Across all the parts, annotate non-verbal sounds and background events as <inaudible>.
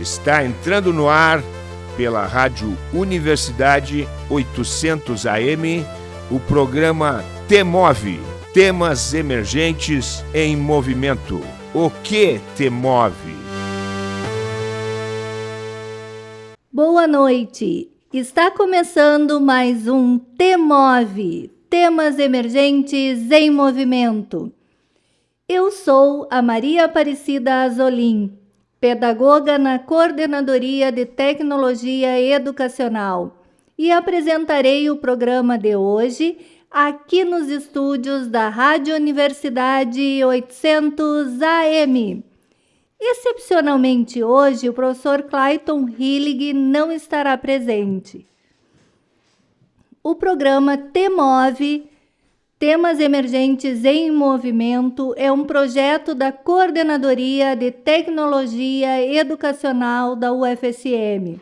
Está entrando no ar pela Rádio Universidade 800 AM o programa Temove Temas Emergentes em Movimento. O que te move? Boa noite. Está começando mais um Temove Temas Emergentes em Movimento. Eu sou a Maria Aparecida Azolim, pedagoga na Coordenadoria de Tecnologia Educacional, e apresentarei o programa de hoje aqui nos estúdios da Rádio Universidade 800 AM. Excepcionalmente hoje, o professor Clayton Hillig não estará presente. O programa TEMOVE, Temas Emergentes em Movimento, é um projeto da Coordenadoria de Tecnologia Educacional da UFSM,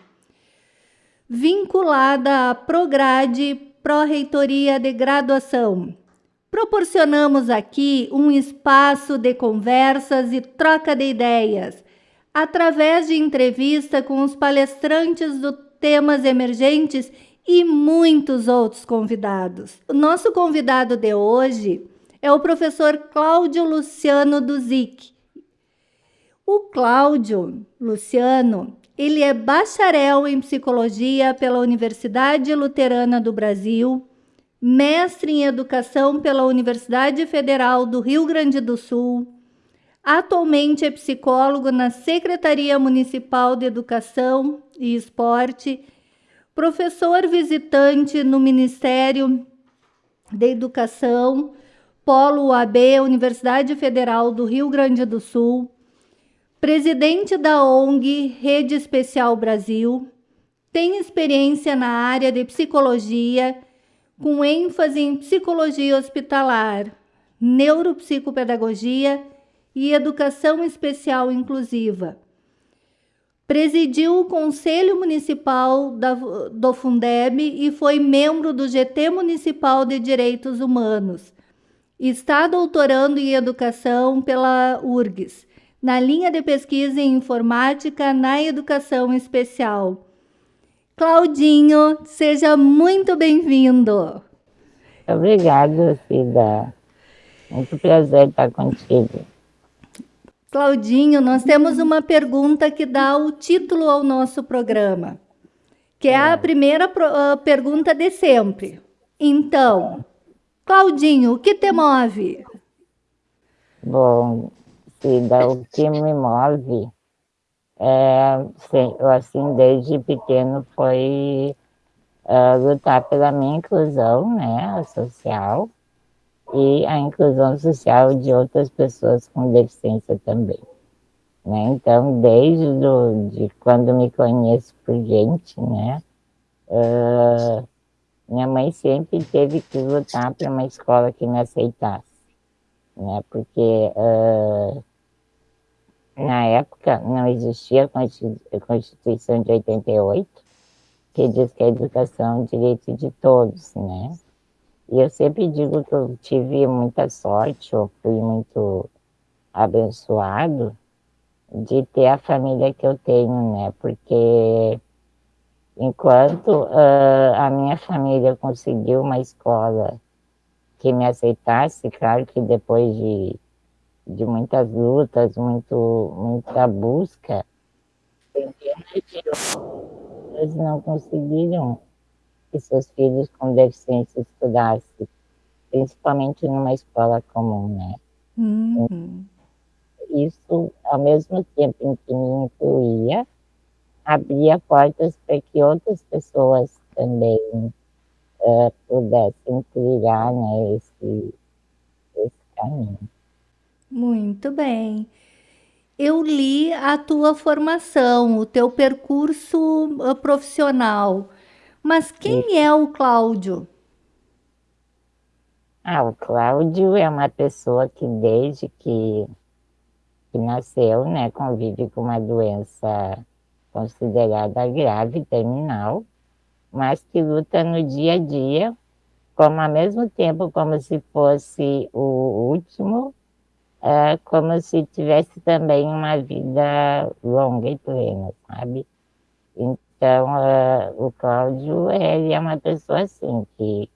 vinculada à Prograde Pró-Reitoria de Graduação. Proporcionamos aqui um espaço de conversas e troca de ideias, através de entrevista com os palestrantes do temas emergentes e muitos outros convidados. O nosso convidado de hoje é o professor Cláudio Luciano Duzic. O Cláudio Luciano, ele é bacharel em psicologia pela Universidade Luterana do Brasil, mestre em educação pela Universidade Federal do Rio Grande do Sul. Atualmente é psicólogo na Secretaria Municipal de Educação e Esporte professor visitante no Ministério da Educação, Polo UAB, Universidade Federal do Rio Grande do Sul, presidente da ONG Rede Especial Brasil, tem experiência na área de psicologia, com ênfase em psicologia hospitalar, neuropsicopedagogia e educação especial inclusiva Presidiu o Conselho Municipal da, do Fundeb e foi membro do GT Municipal de Direitos Humanos. Está doutorando em Educação pela URGS, na linha de pesquisa em Informática na Educação Especial. Claudinho, seja muito bem-vindo. Obrigada, Cida. Muito prazer estar contigo. Claudinho, nós temos uma pergunta que dá o título ao nosso programa, que é a é. primeira uh, pergunta de sempre. Então, Claudinho, o que te move? Bom, Cida, o que me move é, assim, desde pequeno foi uh, lutar pela minha inclusão, né, social, e a inclusão social de outras pessoas com deficiência também. Né? Então, desde do, de quando me conheço por gente, né, uh, minha mãe sempre teve que lutar para uma escola que me aceitasse, né, porque uh, na época não existia a Constituição de 88, que diz que a educação é um direito de todos, né, e eu sempre digo que eu tive muita sorte, eu fui muito abençoado de ter a família que eu tenho, né? Porque enquanto uh, a minha família conseguiu uma escola que me aceitasse, claro que depois de, de muitas lutas, muito, muita busca, eles não conseguiram que seus filhos com deficiência estudassem, principalmente numa escola comum, né? Uhum. Isso, ao mesmo tempo em que me incluía, abria portas para que outras pessoas também uh, pudessem trilhar né, esse, esse caminho. Muito bem. Eu li a tua formação, o teu percurso uh, profissional. Mas quem é o Cláudio? Ah, o Cláudio é uma pessoa que desde que, que nasceu, né, convive com uma doença considerada grave, terminal, mas que luta no dia a dia, como ao mesmo tempo como se fosse o último, uh, como se tivesse também uma vida longa e plena, sabe? Então, uh, o Cláudio, ele é uma pessoa assim, que,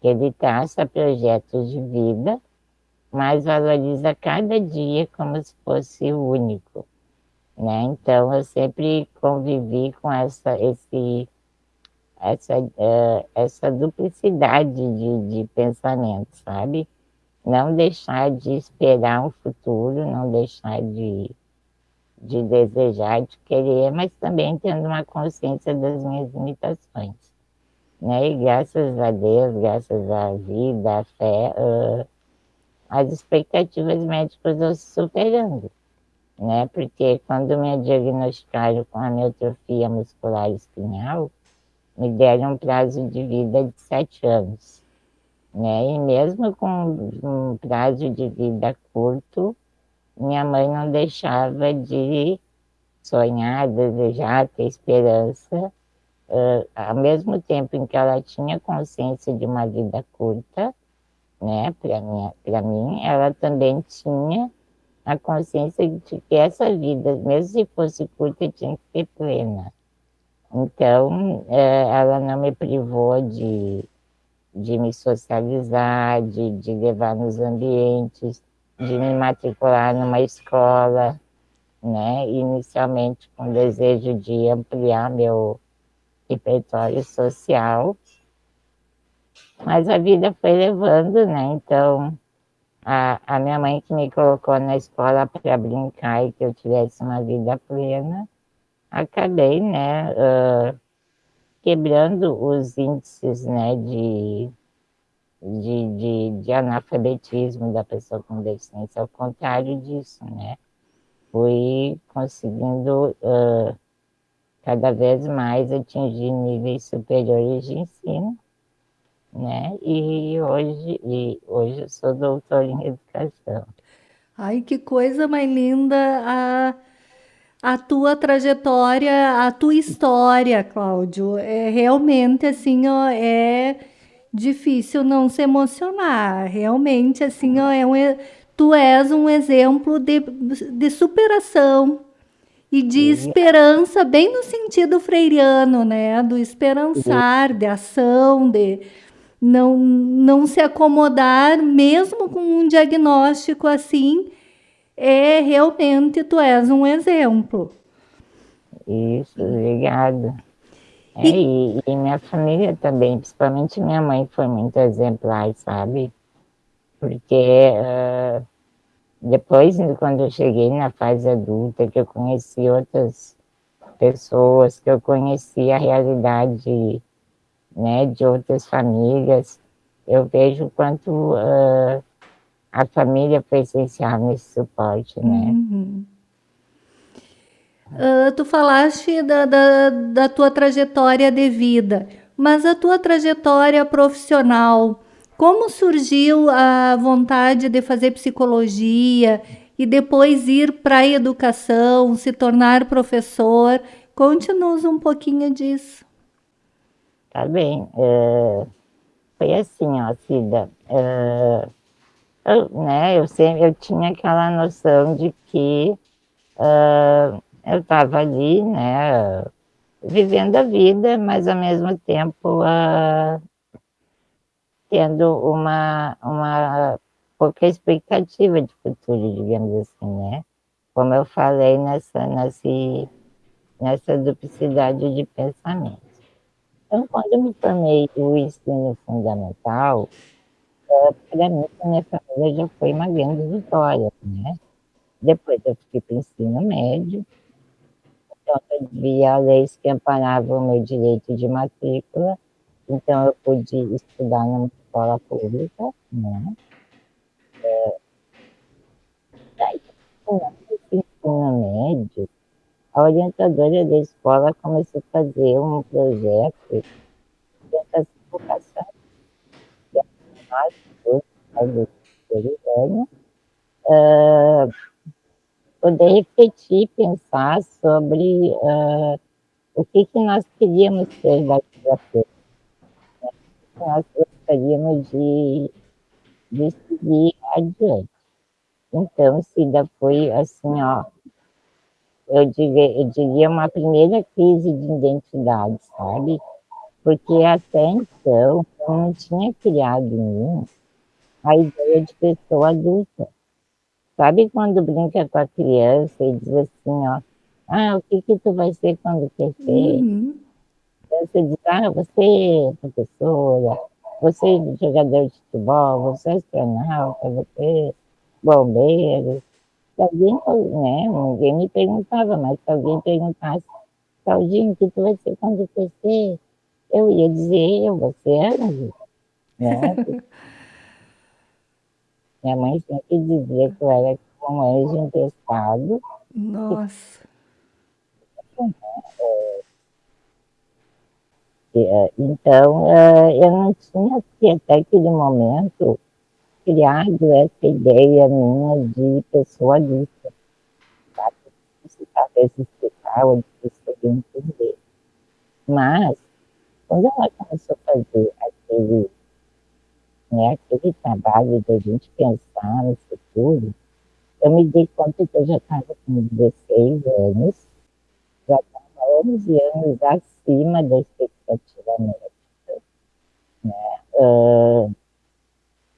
que ele traça projetos de vida, mas valoriza cada dia como se fosse único. Né? Então, eu sempre convivi com essa, esse, essa, uh, essa duplicidade de, de pensamento, sabe? Não deixar de esperar um futuro, não deixar de de desejar, de querer, mas também tendo uma consciência das minhas limitações. Né? E graças a Deus, graças à vida, à fé, uh, as expectativas médicas eu superando. Né? Porque quando me diagnosticaram com amiotrofia muscular espinhal, me deram um prazo de vida de sete anos. Né? E mesmo com um prazo de vida curto, minha mãe não deixava de sonhar, desejar, ter esperança, uh, ao mesmo tempo em que ela tinha consciência de uma vida curta, né, para mim, ela também tinha a consciência de que essa vida, mesmo se fosse curta, tinha que ser plena. Então, uh, ela não me privou de, de me socializar, de, de levar nos ambientes, de me matricular numa escola, né? Inicialmente com desejo de ampliar meu repertório social, mas a vida foi levando, né? Então, a, a minha mãe que me colocou na escola para brincar e que eu tivesse uma vida plena, acabei, né? Uh, quebrando os índices, né? De de, de, de analfabetismo da pessoa com deficiência, ao contrário disso, né? Fui conseguindo uh, cada vez mais atingir níveis superiores de ensino, né? E hoje, e hoje eu sou doutor em educação. Ai, que coisa mais linda a, a tua trajetória, a tua história, Cláudio. É realmente assim, ó, é difícil não se emocionar. Realmente, assim, é um, tu és um exemplo de, de superação e de esperança, bem no sentido freiriano, né? Do esperançar, de ação, de não, não se acomodar, mesmo com um diagnóstico assim, é realmente tu és um exemplo. Isso, obrigada. É, e, e, minha família também, principalmente minha mãe, foi muito exemplar, sabe? Porque uh, depois, quando eu cheguei na fase adulta, que eu conheci outras pessoas, que eu conheci a realidade né, de outras famílias, eu vejo o quanto uh, a família foi essencial nesse suporte, né? Uhum. Uh, tu falaste da, da, da tua trajetória de vida, mas a tua trajetória profissional, como surgiu a vontade de fazer psicologia e depois ir para a educação, se tornar professor? Conte-nos um pouquinho disso. Tá bem. É, foi assim, ó, Cida. É, eu, né, eu, sempre, eu tinha aquela noção de que uh, eu estava ali, né, vivendo a vida, mas ao mesmo tempo uh, tendo uma, uma pouca expectativa de futuro, digamos assim, né? Como eu falei nessa, nessa, nessa duplicidade de pensamento. Então, quando eu me formei o ensino fundamental, uh, para mim, a minha família já foi uma grande vitória, né? Depois eu fui para o ensino médio, então, eu via leis que amparavam o meu direito de matrícula, então eu pude estudar numa escola pública, né? É, daí, no ensino médio, a orientadora da escola começou a fazer um projeto de educação que nós, todos, do uh, poder refletir, pensar sobre uh, o que, que nós queríamos ser daqui para frente. Né? Nós gostaríamos de, de seguir adiante. Então, Cida, foi assim, ó, eu diria, eu diria uma primeira crise de identidade, sabe? Porque até então eu não tinha criado em mim a ideia de pessoa adulta. Sabe quando brinca com a criança e diz assim, ó, ah, o que que tu vai ser quando crescer? Uhum. Você diz, ah, você é professora, você é jogador de futebol, você é astronauta, você é bombeiro. Se alguém, né, ninguém me perguntava, mas se alguém perguntasse, Claudinho, o que tu vai ser quando crescer? Eu ia dizer, eu, é anjo. <laughs> Né? Minha mãe sempre dizia que eu era como um anjo emprestado. Nossa. É, então, é, eu não tinha, até aquele momento, criado essa ideia minha de pessoa adulta. Sabe? Talvez explicar ou difícil de entender. Mas, quando ela começou a fazer aquele, né, aquele trabalho da gente pensar no futuro, eu me dei conta que eu já estava com 16 anos, já estava 11 anos acima da expectativa médica. Né? Uh,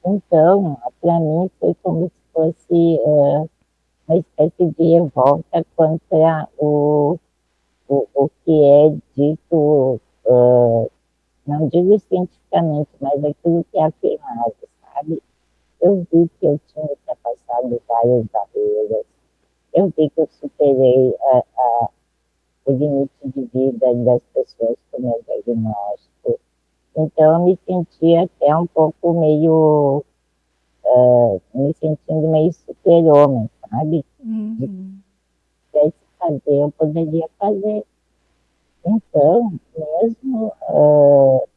então, para mim foi como se fosse uh, uma espécie de revolta contra o, o, o que é dito, uh, não digo cientificamente, mas aquilo que é afirmado, sabe? Eu vi que eu tinha ultrapassado várias barreiras, eu vi que eu superei a, a, o limite de vida das pessoas com meu diagnóstico, então, eu me senti até um pouco meio. Uh, me sentindo meio super-homem, sabe? Uhum. De fazer, eu poderia fazer. Então, mesmo uh,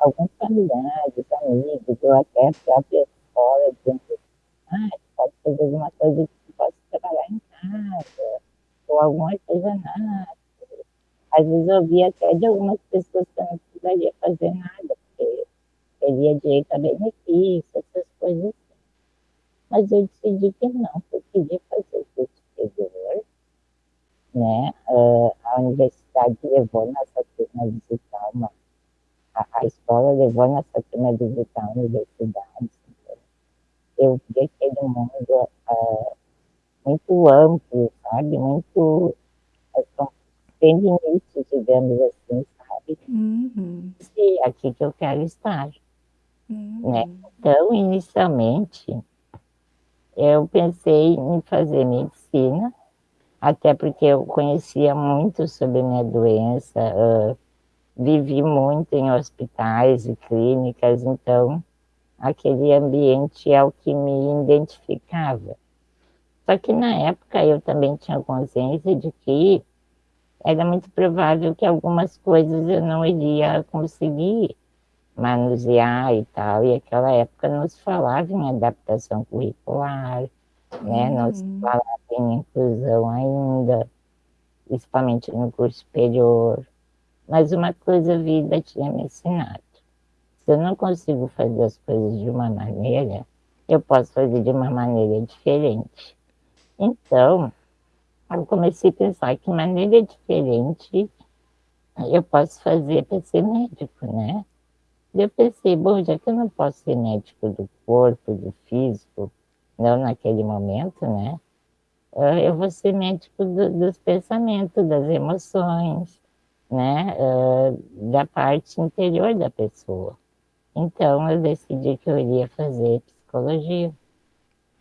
alguns familiares, amigos, ou até a própria escola, dizendo: ah, pode fazer alguma coisa que possa trabalhar em casa, ou alguma coisa nada. Às vezes eu via até de algumas pessoas que eu não precisaria fazer nada, porque teria direito a benefício, essas coisas assim. Mas eu decidi que não, que eu queria fazer o curso superior, né? Uh, a universidade levou nossa turma a visitar uma, a, a escola levou nossa turma visitar a universidade. Eu vi aquele mundo uh, muito amplo, sabe? Muito uh, tem limites, digamos assim, sabe? Uhum. E aqui que eu quero estar. Uhum. Né? Então, inicialmente, eu pensei em fazer medicina, até porque eu conhecia muito sobre minha doença, uh, vivi muito em hospitais e clínicas, então aquele ambiente é o que me identificava. Só que na época eu também tinha consciência de que era muito provável que algumas coisas eu não iria conseguir manusear e tal. E aquela época não se falava em adaptação curricular, né? não se uhum. falava em inclusão ainda, principalmente no curso superior. Mas uma coisa a vida tinha me ensinado. Se eu não consigo fazer as coisas de uma maneira, eu posso fazer de uma maneira diferente. Então, eu comecei a pensar que maneira diferente eu posso fazer para ser médico, né? Eu pensei, bom, já que eu não posso ser médico do corpo, do físico, não naquele momento, né? Ah, eu vou ser médico do, dos pensamentos, das emoções, né? Ah, da parte interior da pessoa. Então, eu decidi que eu iria fazer psicologia,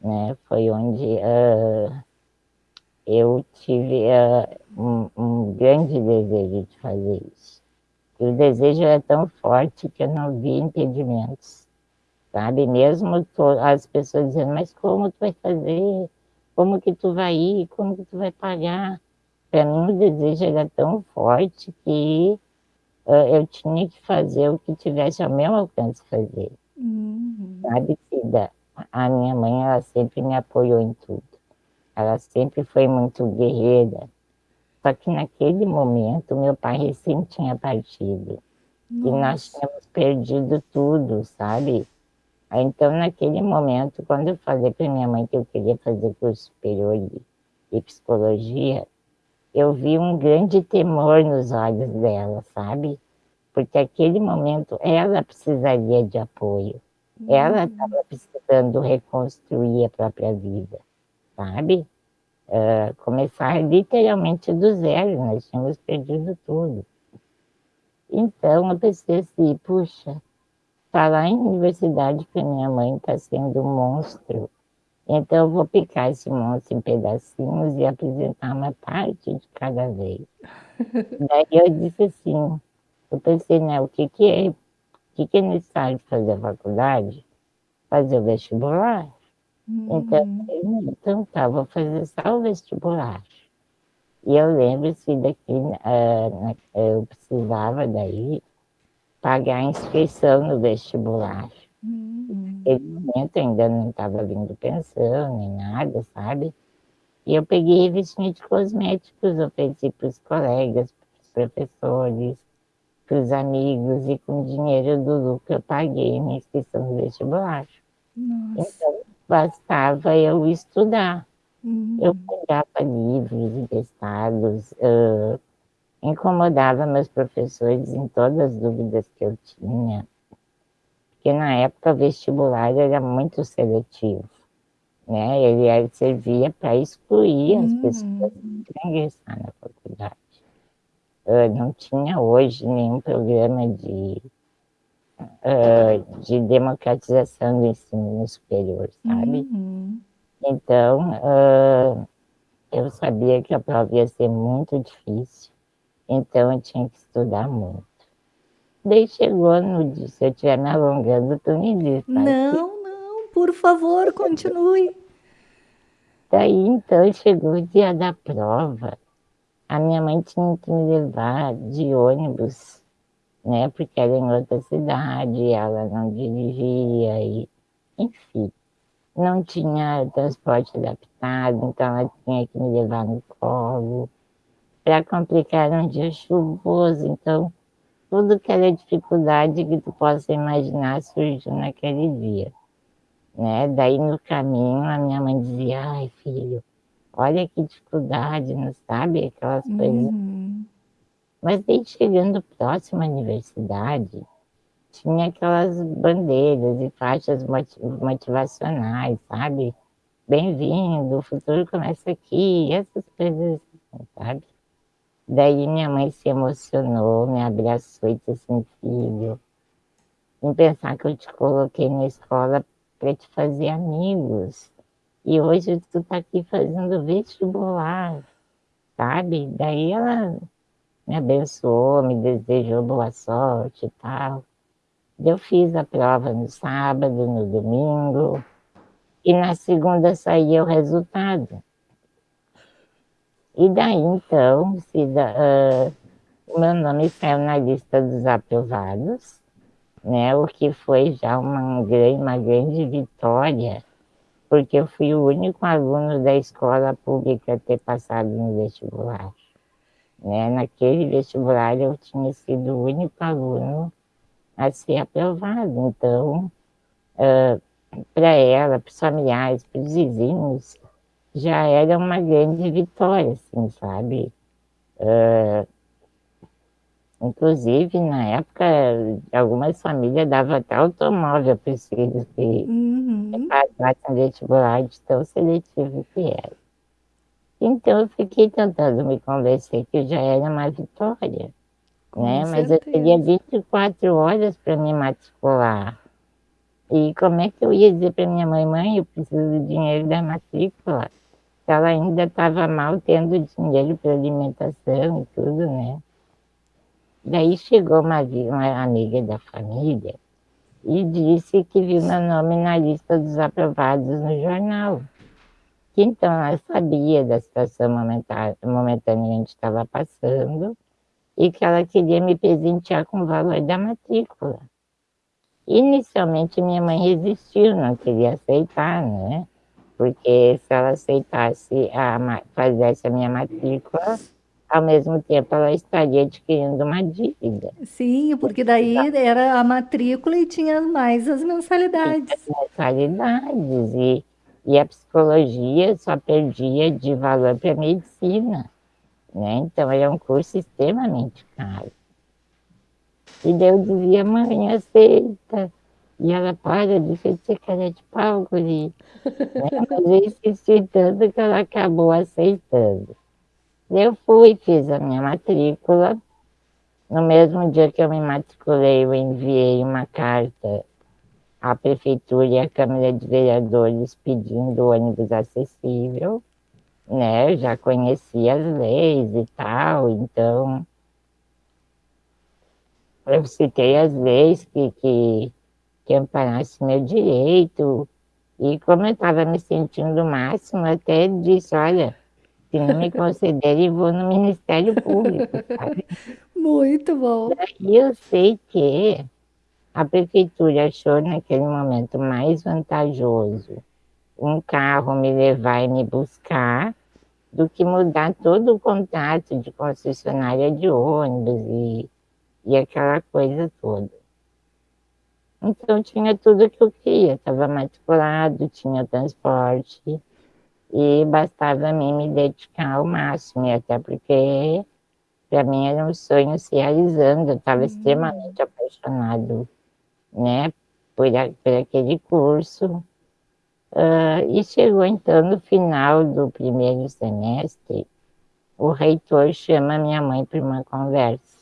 né? Foi onde uh, eu tive uh, um, um, grande desejo de fazer isso. E o desejo era tão forte que eu não vi impedimentos, sabe? Mesmo as pessoas dizendo, mas como tu vai fazer? Como que tu vai ir? Como que tu vai pagar? Para mim o desejo era tão forte que uh, eu tinha que fazer o que tivesse ao meu alcance fazer. Uhum. Sabe, Cida? A minha mãe, ela sempre me apoiou em tudo. Ela sempre foi muito guerreira. Só que naquele momento, meu pai recém tinha partido. Nossa. E nós tínhamos perdido tudo, sabe? Então, naquele momento, quando eu falei para minha mãe que eu queria fazer curso superior de, de psicologia, eu vi um grande temor nos olhos dela, sabe? Porque aquele momento ela precisaria de apoio. Ela estava precisando reconstruir a própria vida, sabe? Uh, começar literalmente do zero, nós tínhamos perdido tudo. Então eu pensei assim, puxa, falar em universidade para minha mãe está sendo um monstro. Então eu vou picar esse monstro em pedacinhos e apresentar uma parte de cada vez. <laughs> Daí eu disse assim, eu pensei, né, o que, que é, o que, que é necessário fazer a faculdade? Fazer o vestibular. Então, uhum. então tá, vou fazer só o vestibular. E eu lembro-se daqui, uh, eu precisava daí pagar a inscrição no vestibular. Uhum. Naquele momento ainda não estava vindo pensão nem nada, sabe? E eu peguei revistinha de cosméticos, ofereci para os colegas, para os professores, para os amigos, e com o dinheiro do lucro eu paguei minha inscrição no vestibular. Nossa. Então, bastava eu estudar. Uhum. Eu pegava livros emprestados, uh, incomodava meus professores em todas as dúvidas que eu tinha, porque na época o vestibular era muito seletivo, né? Ele servia para excluir as uhum. pessoas para ingressar na faculdade. Uh, não tinha hoje nenhum programa de uh, de democratização do ensino superior, sabe? Uhum. Então, uh, eu sabia que a prova ia ser muito difícil, então eu tinha que estudar muito. Daí chegou no dia, se eu estiver me alongando, tu me diz. Tá? Não, não, por favor, continue. Daí então chegou o dia da prova. A minha mãe tinha que me levar de ônibus né? Porque era em outra cidade, ela não dirigia, e, enfim, não tinha transporte adaptado, então ela tinha que me levar no colo. Para complicar, um dia chuvoso, então tudo que era dificuldade que tu possa imaginar surgiu naquele dia. Né? Daí no caminho a minha mãe dizia, ai filho, olha que dificuldade, não sabe? Aquelas uhum. coisas mas daí chegando próximo à universidade, tinha aquelas bandeiras e faixas motivacionais, sabe? Bem-vindo, o futuro começa aqui, essas coisas assim, sabe? Daí minha mãe se emocionou, me abraçou e disse assim, filho, em pensar que eu te coloquei na escola para te fazer amigos. E hoje tu tá aqui fazendo vestibular, sabe? Daí ela me abençoou, me desejou boa sorte e tal. Eu fiz a prova no sábado, no domingo, e na segunda saía o resultado. E daí, então, se da, uh, meu nome saiu na lista dos aprovados, né, o que foi já uma, uma grande vitória, porque eu fui o único aluno da escola pública a ter passado no vestibular. Né? Naquele vestibular eu tinha sido o único aluno a ser aprovado. Então, uh, para ela, para os familiares, para os vizinhos, já era uma grande vitória, assim, sabe? Uh, inclusive, na época, algumas famílias davam até automóvel para os filhos que uhum. passassem vestibular de tão seletivo que era. Então eu fiquei tentando me convencer que já era uma vitória, Com né? Mas eu teria 24 horas para me matricular. E como é que eu ia dizer para minha mãe, mãe, eu preciso do dinheiro da matrícula? Ela ainda estava mal tendo dinheiro para alimentação e tudo, né? Daí chegou uma, uma amiga da família e disse que viu meu nome na lista dos aprovados no jornal que então ela sabia da situação momentânea que a gente estava passando e que ela queria me presentear com o valor da matrícula. Inicialmente minha mãe resistiu, não queria aceitar, né? Porque se ela aceitasse, a, fizesse a minha matrícula, ao mesmo tempo ela estaria adquirindo uma dívida. Sim, porque daí era a matrícula e tinha mais as mensalidades. As mensalidades, e, e a psicologia só perdia de valor para a medicina. Né? Então era um curso extremamente caro. E eu dizia, mãe, aceita. E ela, para de ser cara de pau, guri. <laughs> Mas eu insisti tanto que ela acabou aceitando. Eu fui, fiz a minha matrícula. No mesmo dia que eu me matriculei, eu enviei uma carta à prefeitura e à Câmara de Vereadores pedindo ônibus acessível. Né? Eu já conhecia as leis e tal, então eu citei as leis que, que, que amparassem meu direito. E como eu estava me sentindo máximo, até disse, olha, se não me concederem, vou no Ministério Público. Sabe? <laughs> Muito bom. E eu sei que a prefeitura achou naquele momento mais vantajoso um carro me levar e me buscar do que mudar todo o contrato de concessionária de ônibus e, e aquela coisa toda. Então tinha tudo que eu queria, estava matriculado, tinha transporte, e bastava a mim me dedicar ao máximo, e até porque para mim era um sonho se realizando, eu estava uhum. extremamente apaixonado né, por, a, por aquele curso. Uh, e chegou então no final do primeiro semestre, o reitor chama minha mãe para uma conversa.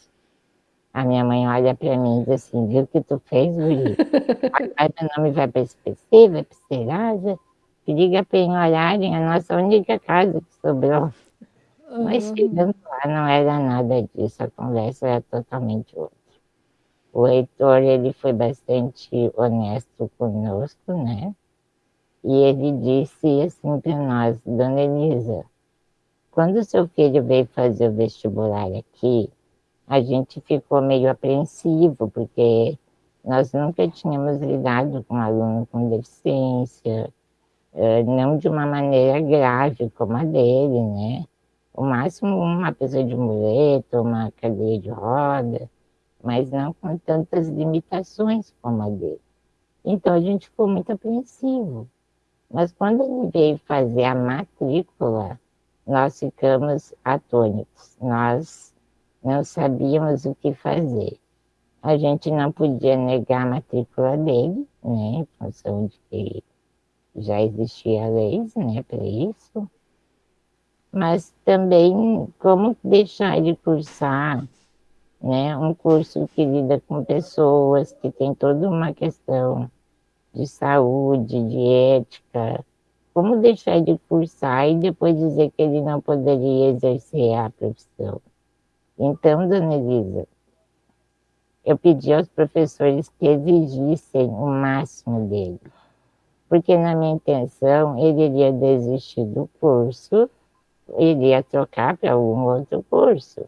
A minha mãe olha para mim e diz assim, viu o que tu fez, Guri? <laughs> Agora meu nome vai para SPC, vai para Serasa, liga para em a nossa única casa que sobrou. Uhum. Mas chegando lá não era nada disso, a conversa era totalmente outra. O reitor ele foi bastante honesto conosco, né? E ele disse assim para nós, Dona Elisa, quando seu filho veio fazer o vestibular aqui, a gente ficou meio apreensivo, porque nós nunca tínhamos lidado com aluno com deficiência, eh, não de uma maneira grave como a dele, né? O máximo uma pessoa de muleta, uma cadeira de roda, mas não com tantas limitações como a dele. Então a gente ficou muito apreensivo. Mas quando ele veio fazer a matrícula, nós ficamos atônitos. Nós não sabíamos o que fazer. A gente não podia negar a matrícula dele, né, em função de que já existia leis né, para isso, mas também como deixar ele cursar né, um curso que lida com pessoas, que tem toda uma questão de saúde, de ética, como deixar ele cursar e depois dizer que ele não poderia exercer a profissão. Então, dona Elisa, eu pedi aos professores que exigissem o máximo dele porque na minha intenção ele iria desistir do curso, iria trocar para algum outro curso.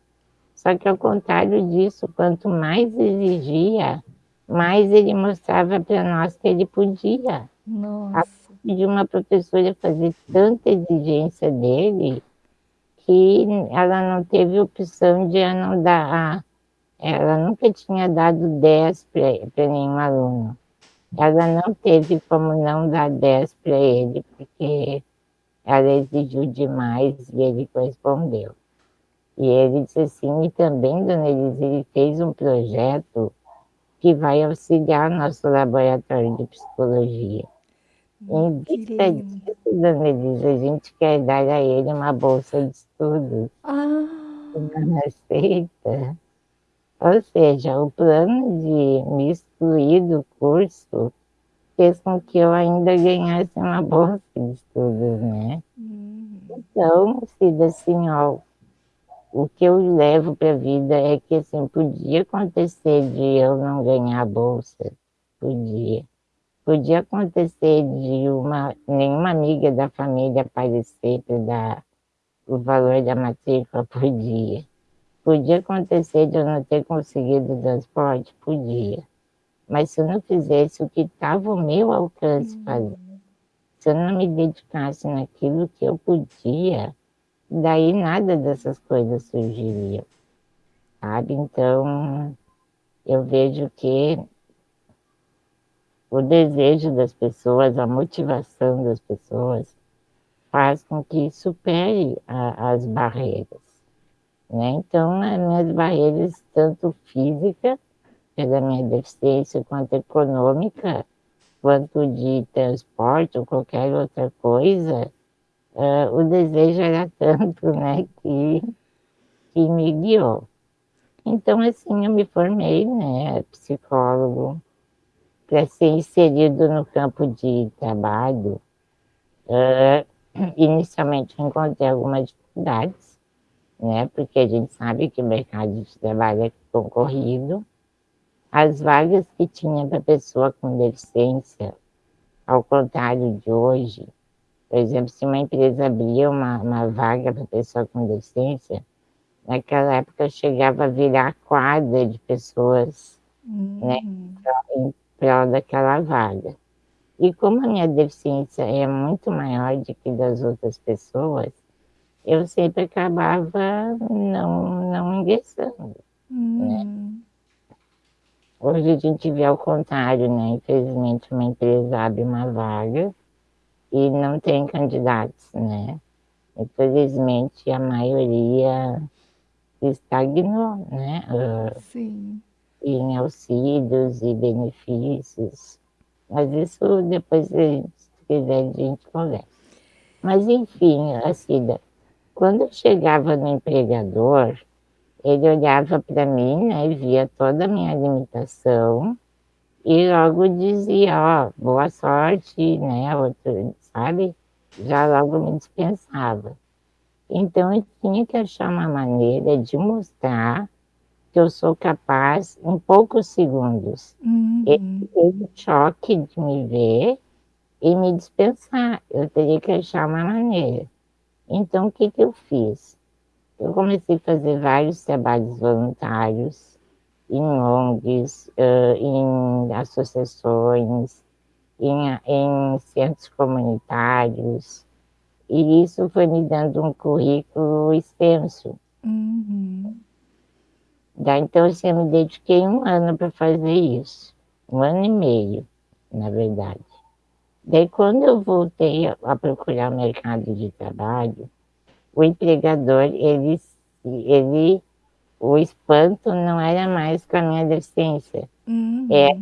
Só que ao contrário disso, quanto mais exigia, mais ele mostrava para nós que ele podia. Nossa. De uma professora fazer tanta exigência dele que ela não teve opção de não dar. Ela nunca tinha dado 10 para nenhum aluno ela não teve como não dar 10 para ele, porque ela exigiu demais e ele correspondeu. E ele disse assim, e também, dona Elisa, ele fez um projeto que vai auxiliar nosso laboratório de psicologia. Em vista disso, dona Elisa, a gente quer dar a ele uma bolsa de estudos. Ah. Não aceita. Ou seja, o plano de me excluir do curso fez com que eu ainda ganhasse uma bolsa de estudos, né? Uhum. Então, Cida, assim, ó, o que eu levo para a vida é que, assim, podia acontecer de eu não ganhar a bolsa, podia. Podia acontecer de uma, nenhuma amiga da família aparecer para dar o valor da matrícula, <laughs> podia. Podia acontecer de eu não ter conseguido o transporte? Podia. Mas se eu não fizesse o que estava ao meu alcance uhum. fazer, se eu não me dedicasse naquilo que eu podia, daí nada dessas coisas surgiriam, sabe? Então, eu vejo que o desejo das pessoas, a motivação das pessoas, faz com que supere a, as barreiras. Né? Então, as minhas barreiras, tanto física, pela minha deficiência, quanto econômica, quanto de transporte ou qualquer outra coisa, uh, o desejo era <laughs> tanto né, que, que me guiou. Então, assim, eu me formei, né, psicólogo, para ser inserido no campo de trabalho. Uh, inicialmente encontrei algumas dificuldades, né, porque a gente sabe que o mercado de trabalho é concorrido. As vagas que tinha para pessoa com deficiência, ao contrário de hoje, por exemplo, se uma empresa abria uma, uma vaga para pessoa com deficiência, naquela época chegava a virar quadra de pessoas né, uhum. Prol daquela vaga. E como a minha deficiência é muito maior do que das outras pessoas, eu sempre acabava não, não ingressando. Uhum. Né? Hoje a gente vê ao contrário, né? Infelizmente uma empresa abre uma vaga e não tem candidatos, né? Infelizmente a maioria estagnou, né? Sim. Em auxílios e benefícios. Mas isso depois, se quiser, a gente conversa. Mas enfim, assim, quando eu chegava no empregador, ele olhava para mim né, e via toda a minha limitação e logo dizia, ó, oh, boa sorte, né, outro, sabe? Já logo me dispensava. Então, eu tinha que achar uma maneira de mostrar que eu sou capaz em poucos segundos. Uhum. Ele teve o choque de me ver e me dispensar. Eu teria que achar uma maneira. Então, o que, que eu fiz? Eu comecei a fazer vários trabalhos voluntários em ONGs, em associações, em, em centros comunitários, e isso foi me dando um currículo extenso. Uhum. Daí, então, assim, eu me dediquei um ano para fazer isso. Um ano e meio, na verdade. Daí, quando eu voltei a procurar o mercado de trabalho, o empregador, ele, ele, o espanto não era mais com a minha deficiência. Uhum. Era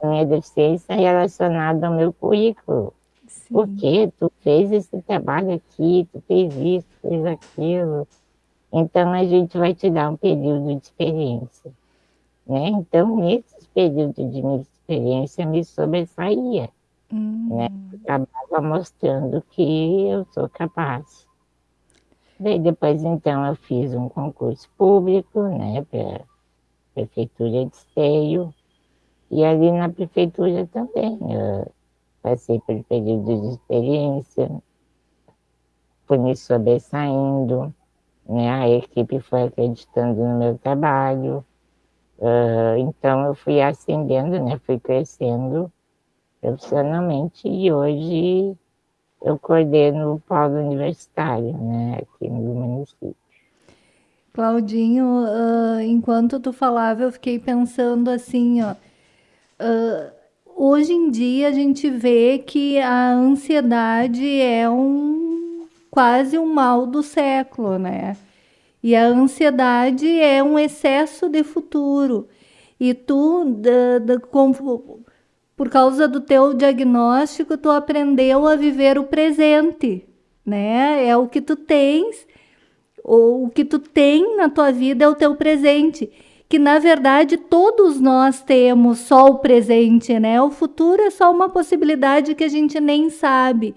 a minha deficiência relacionada ao meu currículo. Sim. Porque tu fez esse trabalho aqui, tu fez isso, fez aquilo. Então, a gente vai te dar um período de experiência. Né? Então, nesse período de experiência, me sobressaía. Uhum. Né? Acabava mostrando que eu sou capaz. Daí, depois, então, eu fiz um concurso público né, para Prefeitura de Esteio. E ali na Prefeitura também. Eu passei por período de experiência, fui me sobressaindo, né? a equipe foi acreditando no meu trabalho, uh, então eu fui ascendendo, né? fui crescendo profissionalmente e hoje eu coordeno o polo universitário né? aqui no município. Claudinho, uh, enquanto tu falava, eu fiquei pensando assim, ó, uh, hoje em dia a gente vê que a ansiedade é um quase um mal do século, né? E a ansiedade é um excesso de futuro. E tu, da, da, com, por causa do teu diagnóstico, tu aprendeu a viver o presente, né? É o que tu tens, ou o que tu tem na tua vida é o teu presente que na verdade todos nós temos só o presente, né? O futuro é só uma possibilidade que a gente nem sabe.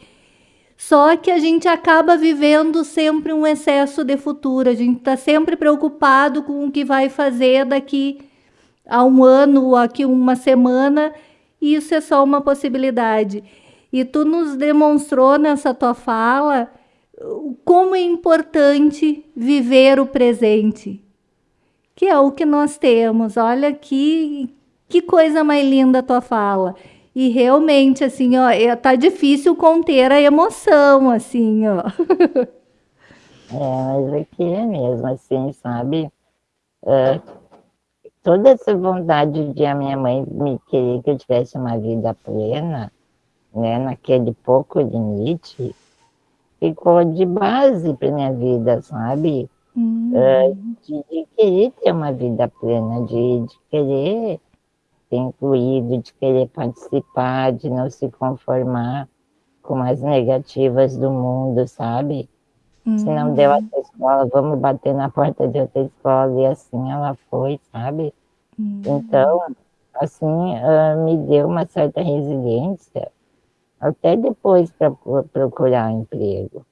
Só que a gente acaba vivendo sempre um excesso de futuro. A gente está sempre preocupado com o que vai fazer daqui a um ano aqui uma semana. E isso é só uma possibilidade. E tu nos demonstrou nessa tua fala como é importante viver o presente que é o que nós temos. Olha que, que coisa mais linda a tua fala. E realmente, assim, ó, é, tá difícil conter a emoção, assim, ó. <laughs> mas aqui é mesmo assim, sabe? Uh, toda essa vontade de a minha mãe me querer que eu tivesse uma vida plena, né, naquele pouco limite, ficou de base para minha vida, sabe? Uhum. Uh, de, de, querer ter uma vida plena, de, de querer ser incluído, de querer participar, de não se conformar com as negativas do mundo, sabe? Uhum. Se não deu essa escola, vamos bater na porta de outra escola, e assim ela foi, sabe? Uhum. Então, assim, uh, me deu uma certa resiliência, até depois para procurar emprego.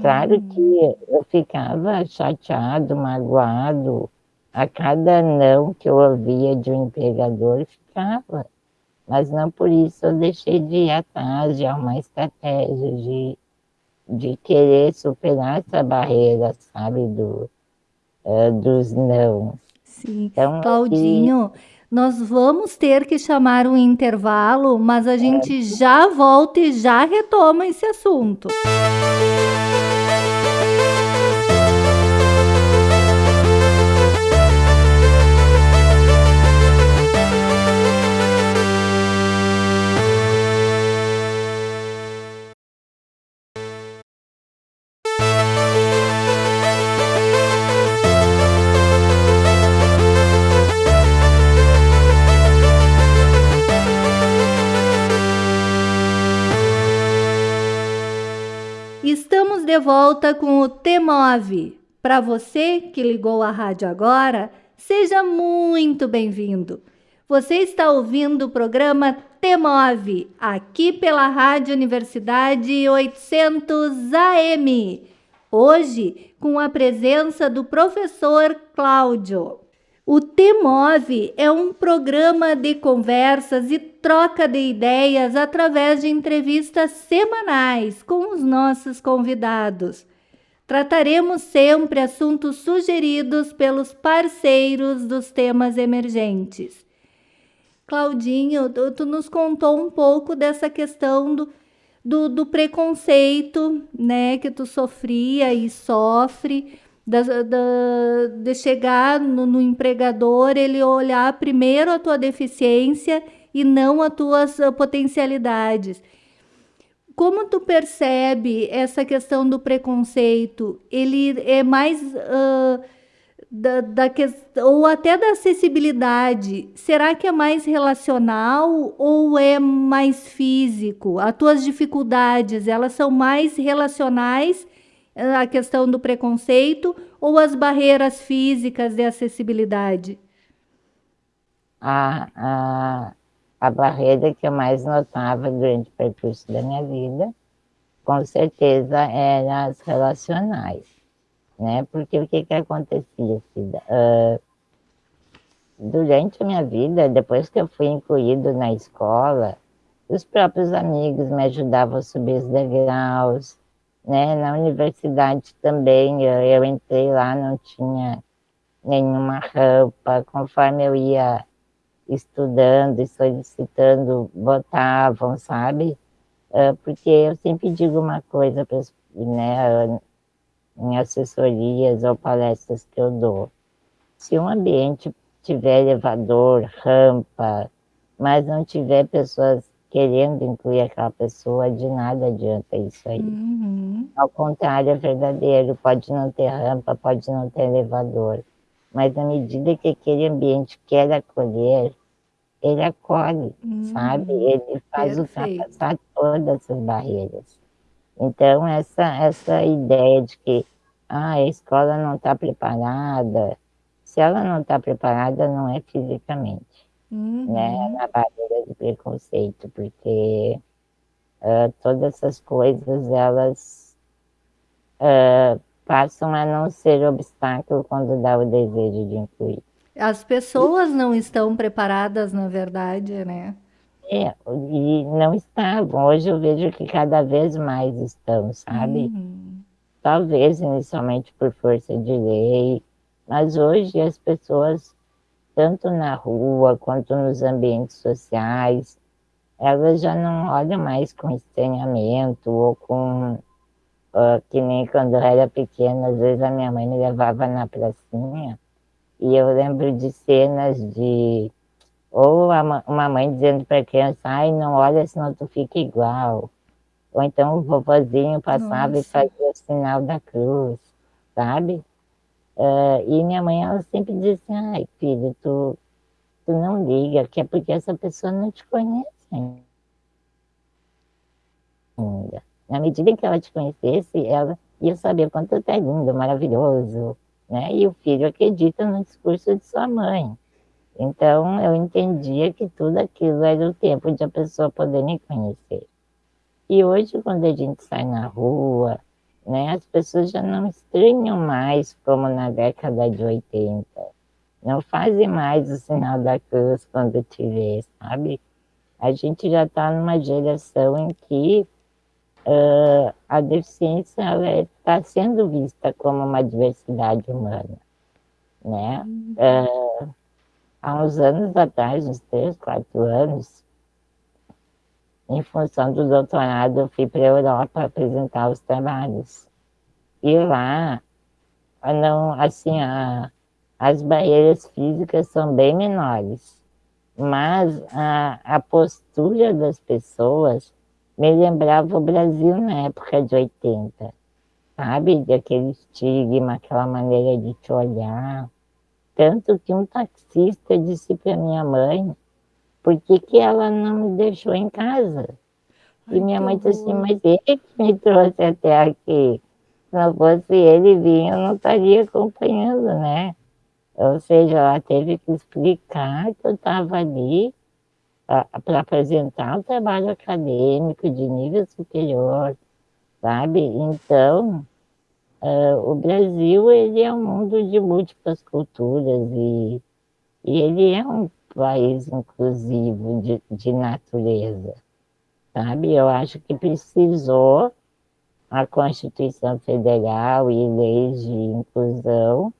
Claro que uhum. eu ficava chateado, magoado, a cada não que eu ouvia de um empregador, ficava. Mas não por isso eu deixei de ir atrás de uma estratégia, de, de querer superar essa barreira, sabe, do, uh, dos não. Sim, então, Claudinho, nós vamos ter que chamar um intervalo, mas a gente é. já volta e já retoma esse assunto. De volta com o T-Move. Para você que ligou a rádio agora, seja muito bem-vindo. Você está ouvindo o programa T-Move, aqui pela Rádio Universidade 800 AM. Hoje, com a presença do professor Cláudio. O T-Move é um programa de conversas e troca de ideias através de entrevistas semanais com os nossos convidados. Trataremos sempre assuntos sugeridos pelos parceiros dos temas emergentes. Claudinho, tu, tu nos contou um pouco dessa questão do, do, do preconceito né, que tu sofria e sofre da, da, de chegar no, no, empregador, ele olhar primeiro a tua deficiência e não as tuas uh, potencialidades. Como tu percebe essa questão do preconceito? Ele é mais uh, da, da ou até da acessibilidade? Será que é mais relacional ou é mais físico? As tuas dificuldades, elas são mais relacionais a questão do preconceito ou as barreiras físicas de acessibilidade? A, a, a barreira que eu mais notava durante o percurso da minha vida, com certeza, eram as relacionais, né? Porque o que que acontecia? Uh, durante a minha vida, depois que eu fui incluído na escola, os próprios amigos me ajudavam a subir os degraus, né? Na universidade também, eu, eu entrei lá, não tinha nenhuma rampa, conforme eu ia estudando e solicitando, botavam, sabe? Uh, porque eu sempre digo uma coisa né, em assessorias ou palestras que eu dou. Se um ambiente tiver elevador, rampa, mas não tiver pessoas querendo incluir aquela pessoa, de nada adianta isso aí. Uhum. Ao contrário, é verdadeiro, pode não ter rampa, pode não ter elevador, mas na medida que aquele ambiente quer acolher, ele acolhe, uhum. sabe? Ele faz Perfeito. ultrapassar todas essas barreiras. Então, essa, essa ideia de que ah, a escola não está preparada, se ela não está preparada, não é fisicamente uhum. né, na barreira de preconceito, porque uh, todas essas coisas, elas uh, passam a não ser obstáculo quando dá o desejo de incluir. As pessoas não estão preparadas, na verdade, né? É, e não estavam. Hoje eu vejo que cada vez mais estão, sabe? Uhum. Talvez inicialmente por força de lei, mas hoje as pessoas tanto na rua quanto nos ambientes sociais, elas já não olham mais com estranhamento ou com, uh, que nem quando eu era pequena, às vezes a minha mãe me levava na pracinha, e eu lembro de cenas de ou uma mãe dizendo para a criança, ai, não olha, senão tu fica igual. Ou então o vovozinho passava Nossa. e fazia o sinal da cruz, sabe? Uh, e minha mãe, ela sempre dizia assim, ai, filho, tu, tu não liga, que é porque essa pessoa não te conhece ainda. Na medida que ela te conhecesse, ela ia saber quanto tu é lindo, maravilhoso, né? E o filho acredita no discurso de sua mãe. Então, eu entendia que tudo aquilo era o tempo de a pessoa poder me conhecer. E hoje, quando a gente sai na rua, né, as pessoas já não estranham mais como na década de 80. Não fazem mais o sinal da cruz quando te vê, sabe? A gente já está numa geração em que uh, a deficiência está sendo vista como uma diversidade humana, né? Uh, há uns anos atrás, uns três, quatro anos, em função do doutorado, eu fui para a Europa apresentar os trabalhos. E lá, não, assim, a, as barreiras físicas são bem menores, mas a, a postura das pessoas me lembrava o Brasil na época de 80, sabe? Daquele estigma, aquela maneira de te olhar. Tanto que um taxista disse para minha mãe por que, que ela não me deixou em casa. Ai, e minha mãe disse assim, mas ele que me trouxe até aqui. Se não fosse ele vir, eu não estaria acompanhando, né? Ou seja, ela teve que explicar que eu estava ali para apresentar um trabalho acadêmico de nível superior, sabe? Então, Uh, o Brasil ele é um mundo de múltiplas culturas e, e ele é um país inclusivo de, de natureza, sabe? Eu acho que precisou a Constituição Federal e leis de inclusão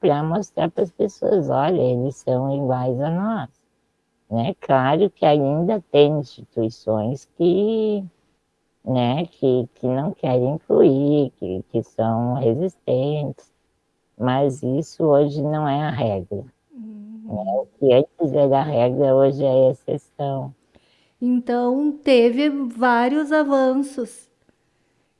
para mostrar para as pessoas, olha, eles são iguais a nós. Né? Claro que ainda tem instituições que né, que, que não querem incluir, que, que são resistentes, mas isso hoje não é a regra. Uhum. O que antes era a regra, hoje é exceção. Então, teve vários avanços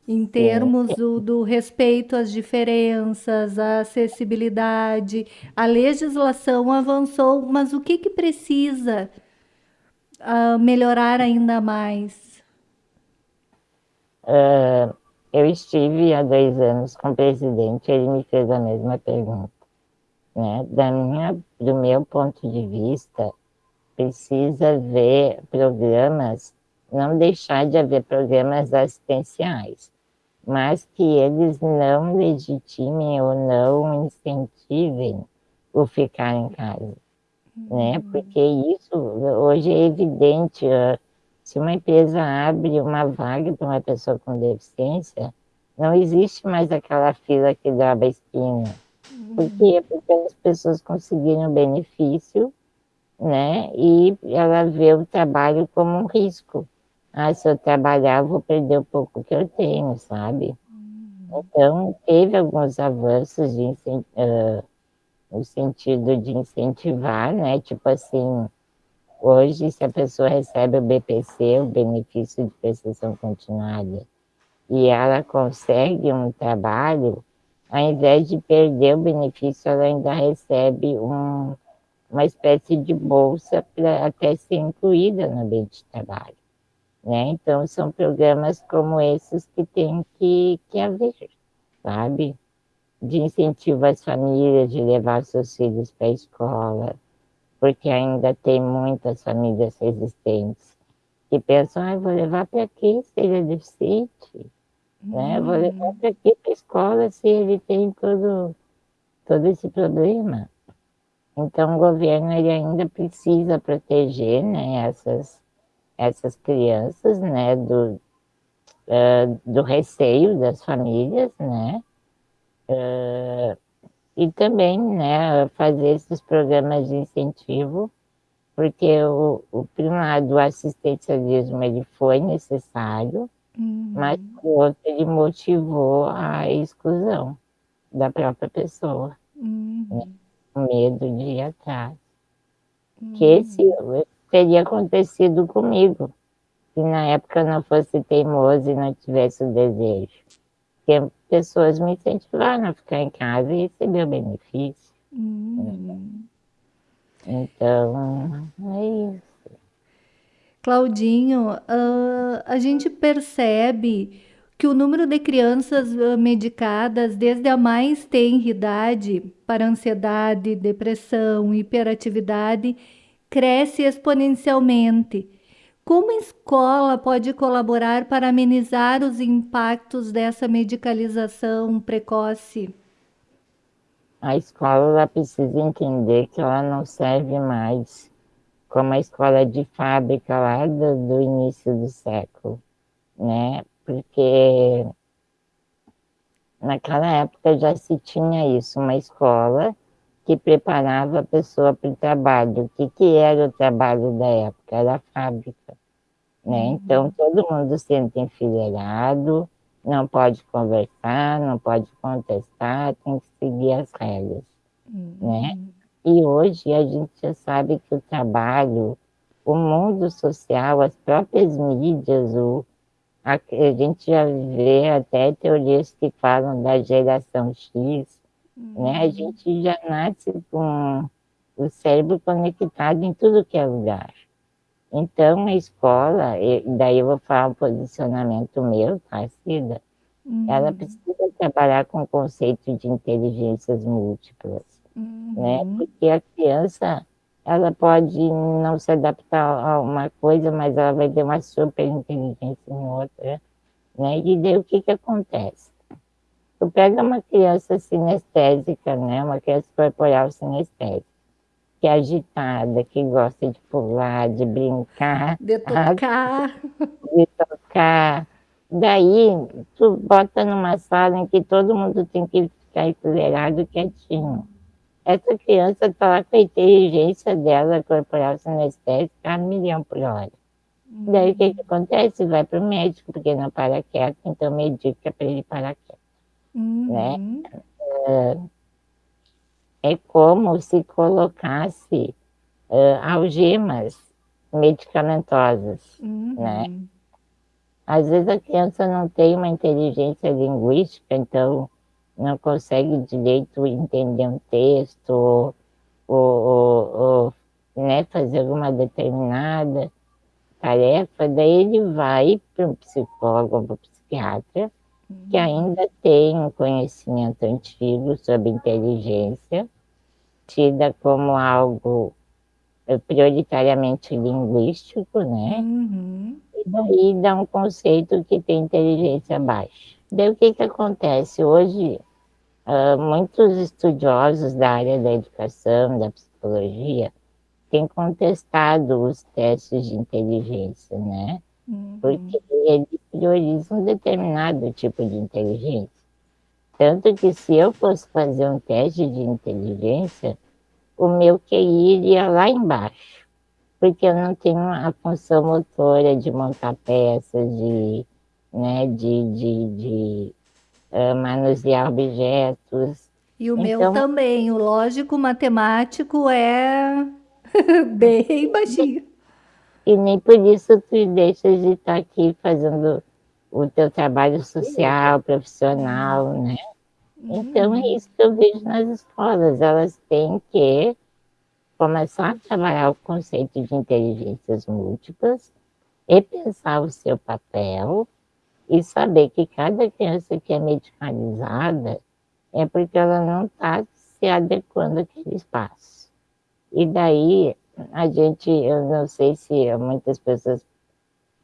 em termos do, do, respeito às diferenças, à acessibilidade. A legislação avançou, mas o que, que precisa uh, melhorar ainda mais? Uh, eu estive há dois anos com o presidente, ele me fez a mesma pergunta. Né? Da minha, do meu ponto de vista, precisa ver programas, não deixar de haver programas assistenciais, mas que eles não legitimem ou não incentivem o ficar em casa. Né? Uhum. Porque isso hoje é evidente. Se uma empresa abre uma vaga para uma pessoa com deficiência, não existe mais aquela fila que dava a esquina. Por quê? Porque as pessoas conseguiram benefício, né? E ela vê o trabalho como um risco. Ah, se eu trabalhar, eu vou perder o pouco que eu tenho, sabe? Então, teve alguns avanços de, uh, no sentido de incentivar, né? Tipo assim, Hoje, se a pessoa recebe o BPC, o benefício de prestação continuada, e ela consegue um trabalho, ao invés de perder o benefício, ela ainda recebe um, uma espécie de bolsa para até ser incluída no ambiente de trabalho. Né? Então, são programas como esses que tem que, que haver, sabe? De incentivo às famílias de levar seus filhos para a escola, porque ainda tem muitas famílias resistentes que pensam, ah, vou levar para quê se ele é deficiente? Né? Vou levar para quê para a escola se ele tem todo, todo esse problema? Então, o governo ele ainda precisa proteger né, essas, essas crianças né, do, uh, do receio das famílias, né? Uh, e também né, fazer esses programas de incentivo, porque o, o primado assistencialismo ele foi necessário, uhum. mas por outro ele motivou a exclusão da própria pessoa, uhum. né? o medo de ir atrás. Uhum. Que esse teria acontecido comigo, se na época não fosse teimoso e não tivesse o desejo. Porque pessoas me incentivaram a ficar em casa e receber o benefício. Uhum. Então, é isso. Claudinho, uh, a gente percebe que o número de crianças uh, medicadas desde a mais tenra idade para ansiedade, depressão, hiperatividade cresce exponencialmente. Como a escola pode colaborar para amenizar os impactos dessa medicalização precoce? A escola precisa entender que ela não serve mais como a escola de fábrica lá do, do início do século, né? Porque naquela época já se tinha isso, uma escola que preparava a pessoa para o trabalho. O que, que era o trabalho da época? Era a fábrica. Né? Uhum. Então, todo mundo sendo enfileirado, não pode conversar, não pode contestar, tem que seguir as regras. Uhum. Né? E hoje a gente já sabe que o trabalho, o mundo social, as próprias mídias, o, a, a gente já vê até teorias que falam da geração X, uhum. né? A uhum. gente já nasce com o cérebro conectado em tudo que é lugar. Então, a escola, e daí eu vou falar um posicionamento meu, tá, Cida? Uhum. Ela precisa trabalhar com o conceito de inteligências múltiplas? Uhum. né? Porque a criança, ela pode não se adaptar a uma coisa, mas ela vai ter uma super inteligência em outra, né? E daí o que que acontece? Tu pega uma criança sinestésica, né? Uma criança corporal sinestésica, que é agitada, que gosta de pular, de brincar. De tocar. <laughs> De tocar. Daí, tu bota numa sala em que todo mundo tem que ficar enfileirado quietinho essa criança está lá com a inteligência dela corporal sinestésica a milhão por hora. Uhum. Daí o que, que acontece? Vai para o médico, porque não para quieto, então medica para ele parar quieto. Uhum. Né? É, é como se colocasse uh, algemas medicamentosas, uhum. né? Às vezes a criança não tem uma inteligência linguística, então não consegue direito entender um texto ou, ou, ou né, fazer alguma determinada tarefa, daí ele vai para um psicólogo ou para um psiquiatra uhum. que ainda tem um conhecimento antigo sobre inteligência, tida como algo eh, prioritariamente linguístico, né? Uhum. E daí dá um conceito que tem inteligência baixa. Daí o que que acontece? Hoje Uh, muitos estudiosos da área da educação, da psicologia, têm contestado os testes de inteligência, né? Uhum. Porque eles priorizam um determinado tipo de inteligência. Tanto que se eu fosse fazer um teste de inteligência, o meu QI iria lá embaixo, porque eu não tenho a função motora de montar peças, de, né, de, de, de uh, manusear objetos. E o então, meu também, o lógico matemático é <laughs> bem baixinho. E nem por isso tu deixas de estar aqui fazendo o teu trabalho social, profissional, né? Então é isso que eu vejo nas escolas, elas têm que começar a trabalhar o conceito de inteligências múltiplas e pensar o seu papel e saber que cada criança que é medicalizada é porque ela não está se adequando àquele espaço. E daí, a gente, eu não sei se muitas pessoas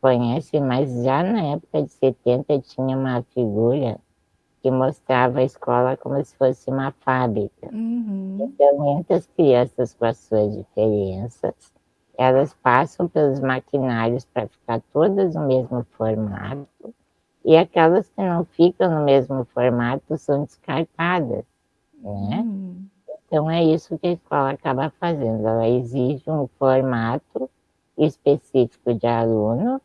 conhecem, mas já na época de 70 tinha uma figura que mostrava a escola como se fosse uma fábrica. Uhum. Então, entre as crianças com as suas diferenças, elas passam pelos maquinários para ficar todas no mesmo formato, e aquelas que não ficam no mesmo formato são descartadas, né? Hum. Então é isso que a escola acaba fazendo, ela exige um formato específico de aluno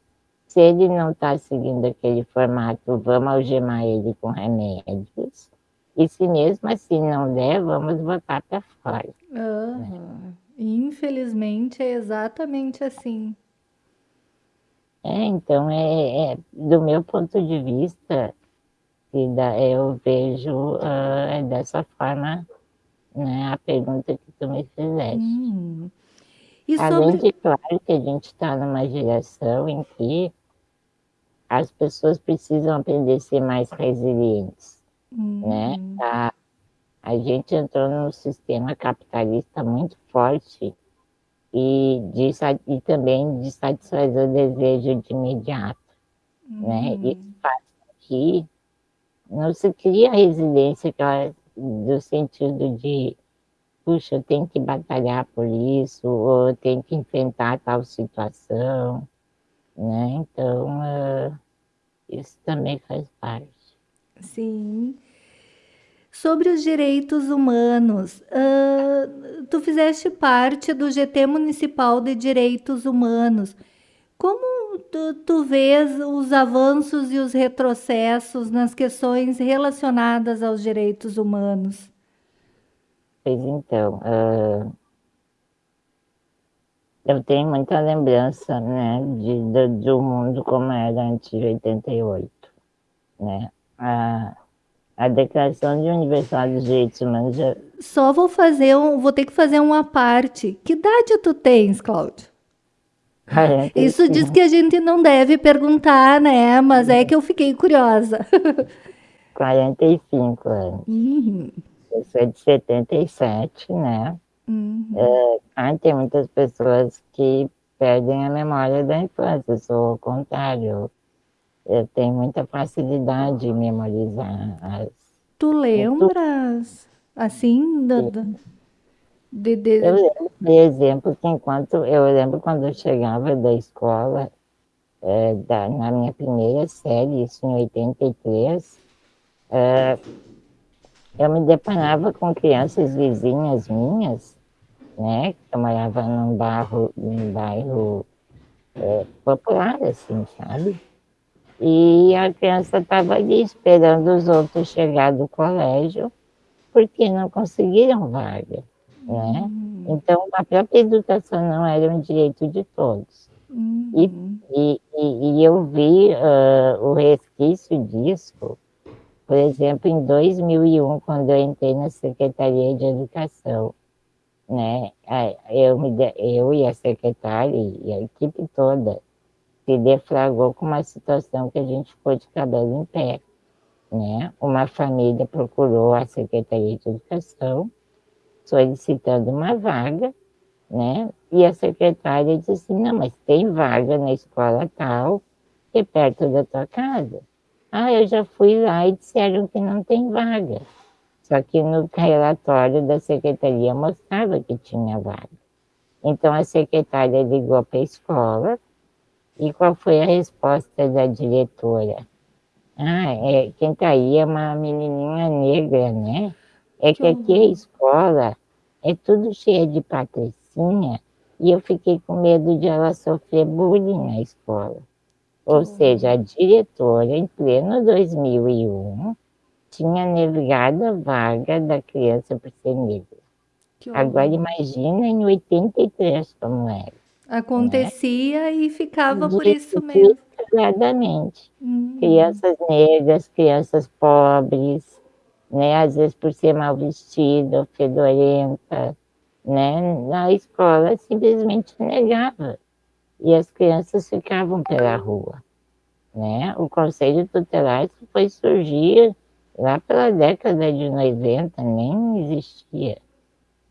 Se ele não está seguindo aquele formato, vamos algemar ele com remédios. E se mesmo assim não der, vamos botar para fora. Uhum. Né? Infelizmente é exatamente assim. É, então, é, é, do meu ponto de vista, eu vejo uh, dessa forma né, a pergunta que tu me fizeste. Hum. E Além sobre... de, claro, que a gente está numa geração em que as pessoas precisam aprender a ser mais resilientes, hum. né? A, a gente entrou num sistema capitalista muito forte e, de, e também de satisfazer o desejo de imediato, hum. né? Isso faz que não se cria resiliência do sentido de puxa, eu tenho que batalhar por isso, ou eu tenho que enfrentar tal situação, né? Então, uh, isso também faz parte. Sim. Sobre os direitos humanos, uh, tu fizeste parte do GT Municipal de Direitos Humanos. Como tu, tu vês os avanços e os retrocessos nas questões relacionadas aos direitos humanos? Pois então, uh, eu tenho muita lembrança, né, de, de, do mundo como era antes de 88, né? A, a Declaração de Universal dos Direitos Humanos já... Só vou fazer um, vou ter que fazer uma parte. Que idade tu tens, Cláudio? Isso diz que a gente não deve perguntar, né? Mas é que eu fiquei curiosa. <laughs> 45 anos. Uhum. Eu sou de 77, né? Uhum. É, tem muitas pessoas que perdem a memória da infância, eu sou o contrário. Eu tenho muita facilidade em memorizar as. Tu lembras, assim, do, do, de, de... Eu lembro, por exemplo, que enquanto eu lembro quando eu chegava da escola, é, da, na minha primeira série, isso em 83, é, eu me deparava com crianças vizinhas minhas, né? Eu morava num bairro, num bairro é, popular, assim, sabe? E a criança estava ali esperando os outros chegar do colégio, porque não conseguiram vaga, né? Uhum. Então, a própria educação não era um direito de todos. Uhum. E, e, e, eu vi uh, o resquício disso por exemplo, em 2001, quando eu entrei na Secretaria de Educação, né, eu, eu e a secretária e a equipe toda se deflagrou com uma situação que a gente ficou de cabelo em pé. Né? Uma família procurou a Secretaria de Educação solicitando uma vaga, né? E a secretária disse não, mas tem vaga na escola tal, que é perto da tua casa. Ah, eu já fui lá e disseram que não tem vaga. Só que no relatório da secretaria mostrava que tinha vaga. Então a secretária ligou para a escola e qual foi a resposta da diretora? Ah, é, quem está aí é uma menininha negra, né? É que aqui a escola é tudo cheia de patricinha e eu fiquei com medo de ela sofrer bullying na escola. Ou seja, a diretora, em pleno 2001, tinha negado a vaga da criança por ser negra. Agora imagina em 83 como era. Acontecia né? e ficava por isso mesmo. Exatamente. Uhum. Crianças negras, crianças pobres, né? às vezes por ser mal vestida, fedorenta, né? na escola simplesmente negava e as crianças ficavam pela rua. Né? O Conselho Tutelar foi surgir lá pela década de 90, nem existia.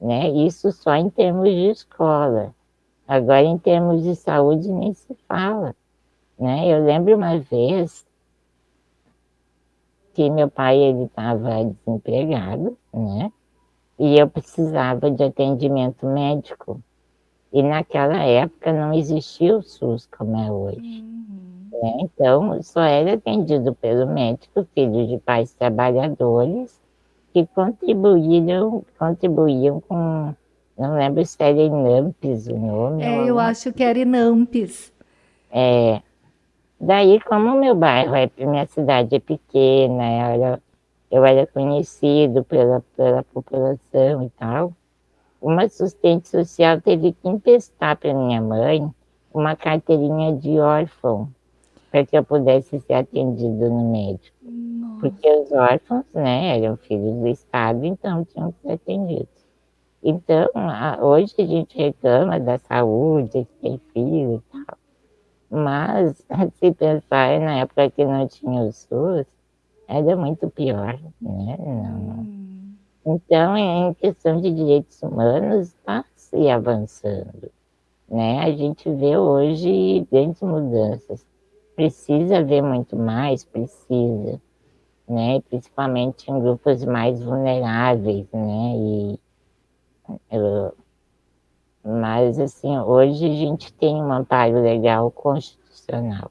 Né? Isso só em termos de escola. Agora, em termos de saúde, nem se fala. Né? Eu lembro uma vez que meu pai estava desempregado, né? E eu precisava de atendimento médico. E naquela época não existia o SUS como é hoje. Uhum. Né? Então, só era atendido pelo médico, filho de pais trabalhadores, que contribuíram, contribuíam com, não lembro se era Inampes o nome. É, eu acho que era Inampes. É, Daí, como meu bairro, é, minha cidade é pequena, eu era, eu era conhecido pela, pela população e tal, uma assistente social teve que emprestar para minha mãe uma carteirinha de órfão, para que eu pudesse ser atendido no médico. Nossa. Porque os órfãos, né, eram filhos do Estado, então tinham que ser atendidos. Então, hoje a gente reclama da saúde, tem filho e tal. Mas, <laughs> se pensar na época que não tinha o SUS, era muito pior, né? Não. Hum. Então, em questão de direitos humanos, está se avançando. Né? A gente vê hoje grandes mudanças. Precisa haver muito mais? Precisa. Né? Principalmente em grupos mais vulneráveis, né? E, mas, assim, hoje a gente tem um amparo legal constitucional.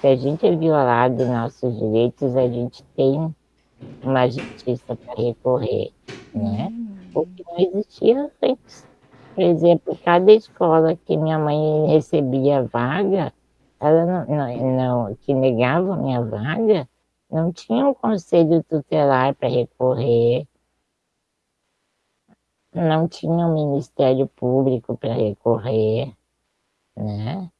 Se a gente é violado nossos direitos, a gente tem uma justiça para recorrer, né? O que não existia antes. Por exemplo, cada escola que minha mãe recebia vaga, ela não, não, não que negava a minha vaga, não tinha um conselho tutelar para recorrer, não tinha um Ministério Público para recorrer, né?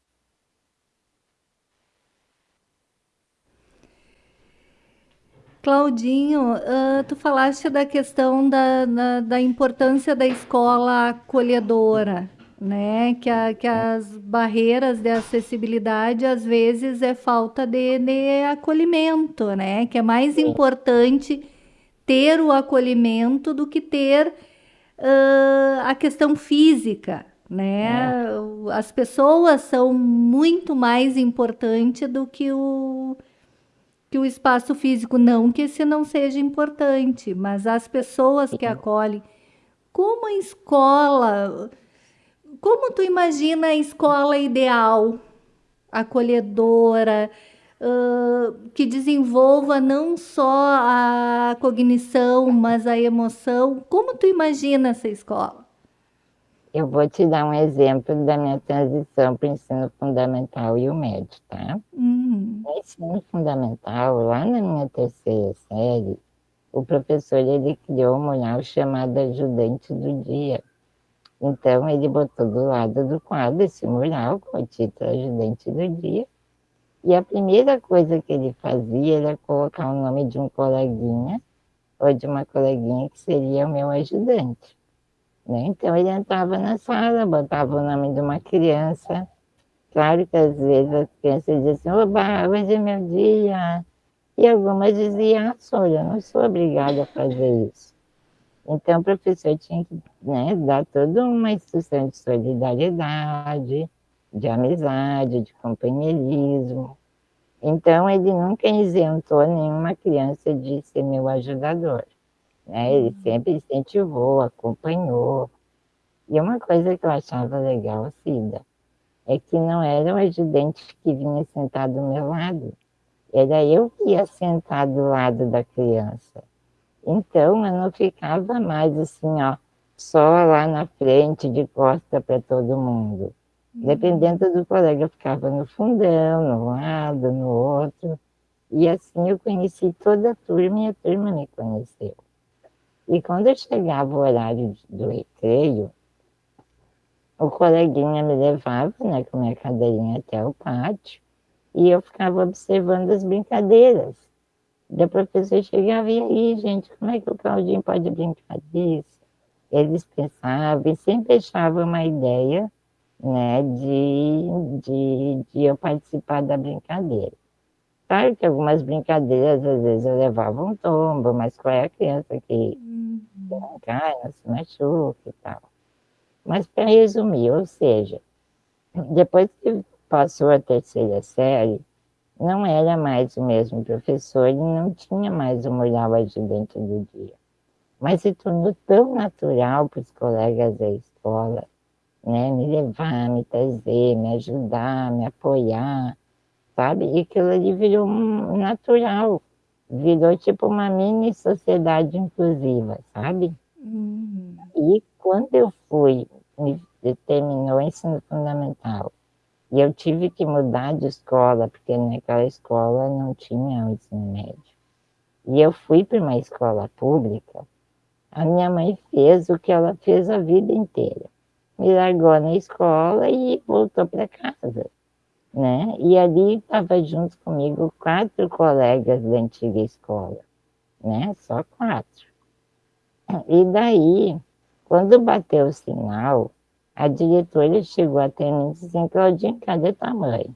Claudinho, uh, tu falaste da questão da, da, da, importância da escola acolhedora, né? Que, a, que as barreiras de acessibilidade às vezes é falta de, de acolhimento, né? Que é mais importante ter o acolhimento do que ter uh, a questão física, né? É. As pessoas são muito mais importantes do que o que o espaço físico não que esse não seja importante, mas as pessoas que acolhem, como a escola, como tu imagina a escola ideal, acolhedora, uh, que desenvolva não só a cognição, mas a emoção? Como tu imagina essa escola? Eu vou te dar um exemplo da minha transição para o ensino fundamental e o médio, tá? Uhum. No ensino fundamental, lá na minha terceira série, o professor ele criou um mural chamado Ajudante do Dia. Então, ele botou do lado do quadro esse mural com o título Ajudante do Dia. E a primeira coisa que ele fazia era colocar o nome de um coleguinha ou de uma coleguinha que seria o meu ajudante. Né? Então ele entrava na sala, botava o nome de uma criança. Claro que às vezes as crianças diziam oba, hoje é meu dia. E algumas diziam, ah, olha, eu não sou obrigada a fazer isso. Então o professor tinha que né, dar toda uma instrução de solidariedade, de amizade, de companheirismo. Então ele nunca isentou nenhuma criança de ser meu ajudador. Né? Ele uhum. sempre incentivou, acompanhou. E uma coisa que eu achava legal, Cida, é que não era o ajudante que vinha sentar do meu lado, era eu que ia sentar do lado da criança. Então eu não ficava mais assim, ó, só lá na frente, de costa para todo mundo. Uhum. Dependendo do colega, eu ficava no fundão, no lado, no outro. E assim eu conheci toda a turma e a turma me conheceu. E quando chegava o horário do recreio, o coleguinha me levava né, com minha cadeirinha até o pátio e eu ficava observando as brincadeiras. E a professora chegava e aí, gente, como é que o Claudinho pode brincar disso? Eles pensavam e sempre achavam uma ideia né, de, de, de eu participar da brincadeira. Claro que algumas brincadeiras, às vezes, eu levava um tombo, mas qual é a criança que uhum. não cai, não se machuca e tal. Mas para resumir, ou seja, depois que passou a terceira série, não era mais o mesmo professor e não tinha mais o mural ajudante do dia. Mas se tornou tão natural para os colegas da escola, né, me levar, me trazer, me ajudar, me apoiar, sabe? E aquilo ali virou um natural, virou tipo uma mini sociedade inclusiva, sabe? Uhum. E quando eu fui, terminou o ensino fundamental, E eu tive que mudar de escola, porque naquela escola não tinha o ensino médio. E eu fui para uma escola pública. A minha mãe fez o que ela fez a vida inteira. Me largou na escola e voltou para casa. Né? E ali estava junto comigo quatro colegas da antiga escola, né? Só quatro. E daí, quando bateu o sinal, a diretora chegou até mim e disse Claudinha, cadê tua mãe?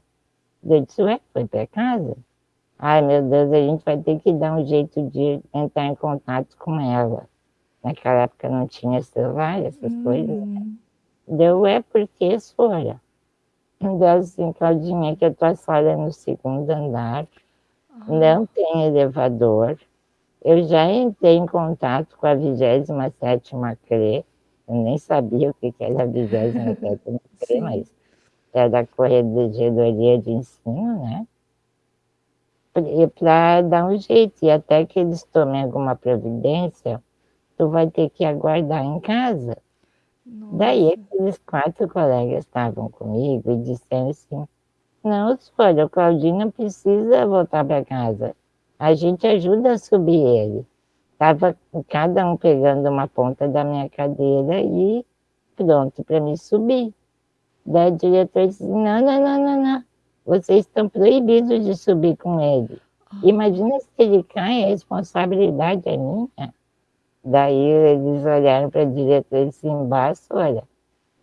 Eu disse, ué, foi para casa? Ai, meu Deus, a gente vai ter que dar um jeito de entrar em contato com ela. Naquela época não tinha celular, essas uhum. coisas. Né? Deu, é porque Sora. Deu assim, Claudinha, que a tua sala é no segundo andar, uhum. não tem elevador. Eu já entrei em contato com a 27 CRE, eu nem sabia o que era a 27 <laughs> CRE, mas era a Corregedoria de Ensino, né? para dar um jeito, e até que eles tomem alguma providência, tu vai ter que aguardar em casa. Nossa. Daí aqueles quatro colegas estavam comigo e disseram assim, não, olha, o Claudinho não precisa voltar para casa, a gente ajuda a subir ele. Estava cada um pegando uma ponta da minha cadeira e pronto para me subir. Daí a diretora disse, não, não, não, não, não, vocês estão proibidos de subir com ele. Ah. Imagina se ele cai, a responsabilidade é minha. Daí eles olharam para a diretora e disseram, embaixo, olha,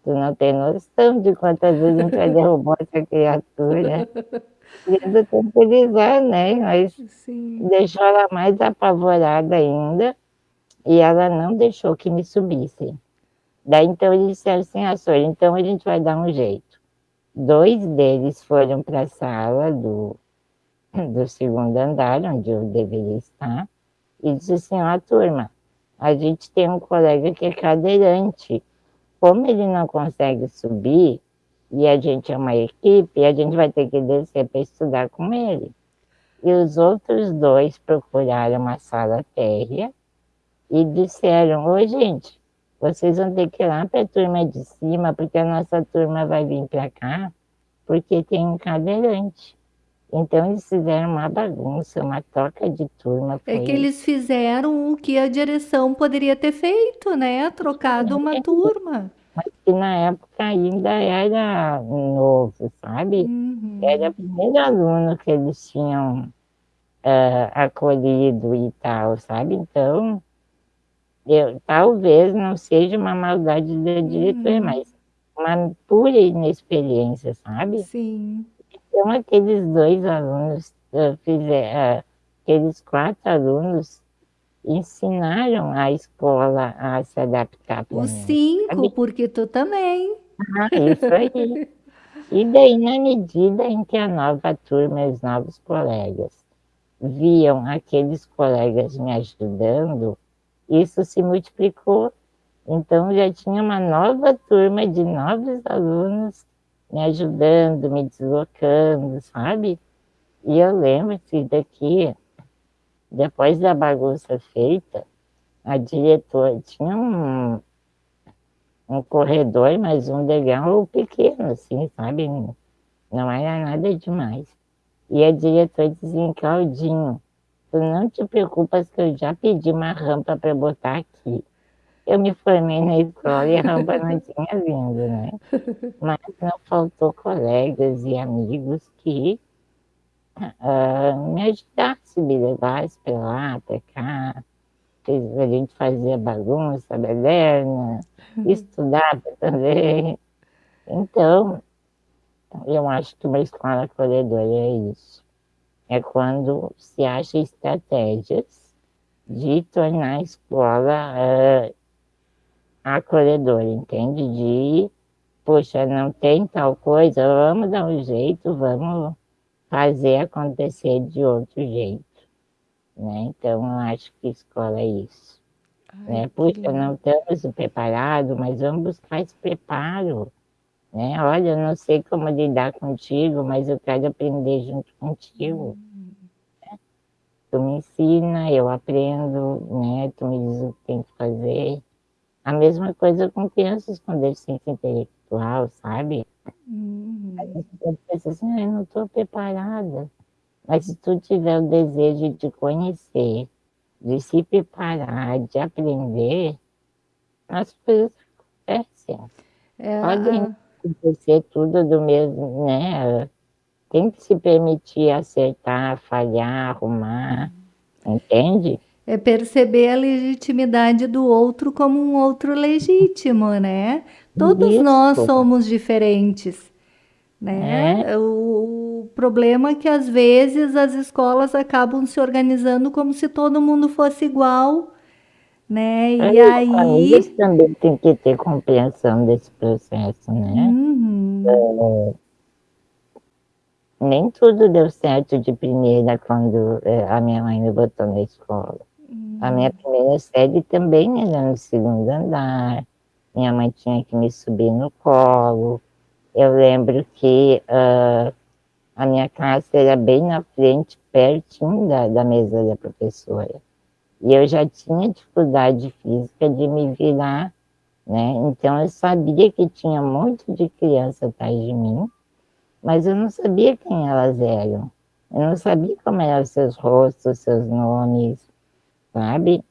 tu não tem noção de quantas vezes a gente já derrubou essa criatura. <laughs> Querendo tranquilizar, né? Mas Sim. deixou ela mais apavorada ainda e ela não deixou que me subisse. Daí então eles disseram assim, ah, senhora, então a gente vai dar um jeito. Dois deles foram para a sala do, do segundo andar, onde eu deveria estar, e disse assim, ó, turma, a gente tem um colega que é cadeirante. Como ele não consegue subir, e a gente é uma equipe, a gente vai ter que descer para estudar com ele. E os outros dois procuraram uma sala térrea e disseram, ô gente, vocês vão ter que ir lá para a turma de cima, porque a nossa turma vai vir para cá, porque tem um cadeirante. Então eles fizeram uma bagunça, uma troca de turma. É que eles fizeram o que a direção poderia ter feito, né? Trocado uma turma. Mas que na época ainda era novo, sabe? Uhum. Era o primeiro aluno que eles tinham uh, acolhido e tal, sabe? Então eu, talvez não seja uma maldade da diretora, uhum. mas uma pura inexperiência, sabe? Sim. Então, aqueles dois alunos fizeram, uh, aqueles quatro alunos ensinaram a escola a se adaptar. Os mim, cinco, sabe? porque tu também. Ah, isso aí. e daí, na medida em que a nova turma e os novos colegas viam aqueles colegas me ajudando, isso se multiplicou. Então já tinha uma nova turma de novos alunos me ajudando, me deslocando, sabe? E eu lembro que daqui, depois da bagunça feita, a diretora tinha um, um corredor, mas um legal pequeno, assim, sabe? Não era nada demais. E a diretora dizia, Claudinho, Tu não te preocupas que eu já pedi uma rampa para botar aqui. Eu me formei na escola e a rampa não <laughs> tinha vindo, né? Mas não faltou colegas e amigos que uh, me ajudassem, me levassem para lá, para cá. A gente fazia bagunça, baderna, <laughs> estudava também. Então, eu acho que uma escola acolhedora é isso é quando se acha estratégias de tornar a escola uh, acolhedora, entende? De, poxa, não tem tal coisa, vamos dar um jeito, vamos fazer acontecer de outro jeito. Né? Então, eu acho que escola é isso. Ai, né? Puxa, não estamos preparados, mas vamos buscar esse preparo. Né? Olha, eu não sei como lidar contigo, mas eu quero aprender junto contigo. Né? Tu me ensina, eu aprendo, né? tu me diz o que tem que fazer. A mesma coisa com crianças com deficiência intelectual, sabe? Uhum. Eu penso assim, eu não estou preparada. Mas se tu tiver o desejo de conhecer, de se preparar, de aprender, as coisas acontecem. É, Podem acontecer tudo do mesmo, né? Tem que se permitir acertar, falhar, arrumar, entende? É perceber a legitimidade do outro como um outro legítimo, né? Todos Isso. nós somos diferentes, né? É. O problema é que às vezes as escolas acabam se organizando como se todo mundo fosse igual, né? E é, aí também tem que ter compreensão desse processo, né? Uhum. É nem tudo deu certo de primeira quando é, a minha mãe me botou na escola. A minha primeira série também era no segundo andar. Minha mãe tinha que me subir no colo. Eu lembro que uh, a minha classe era bem na frente, pertinho da, da mesa da professora. E eu já tinha dificuldade física de me virar, né? Então eu sabia que tinha um monte de criança atrás de mim mas eu não sabia quem elas eram. Eu não sabia como eram seus rostos, seus nomes, sabe?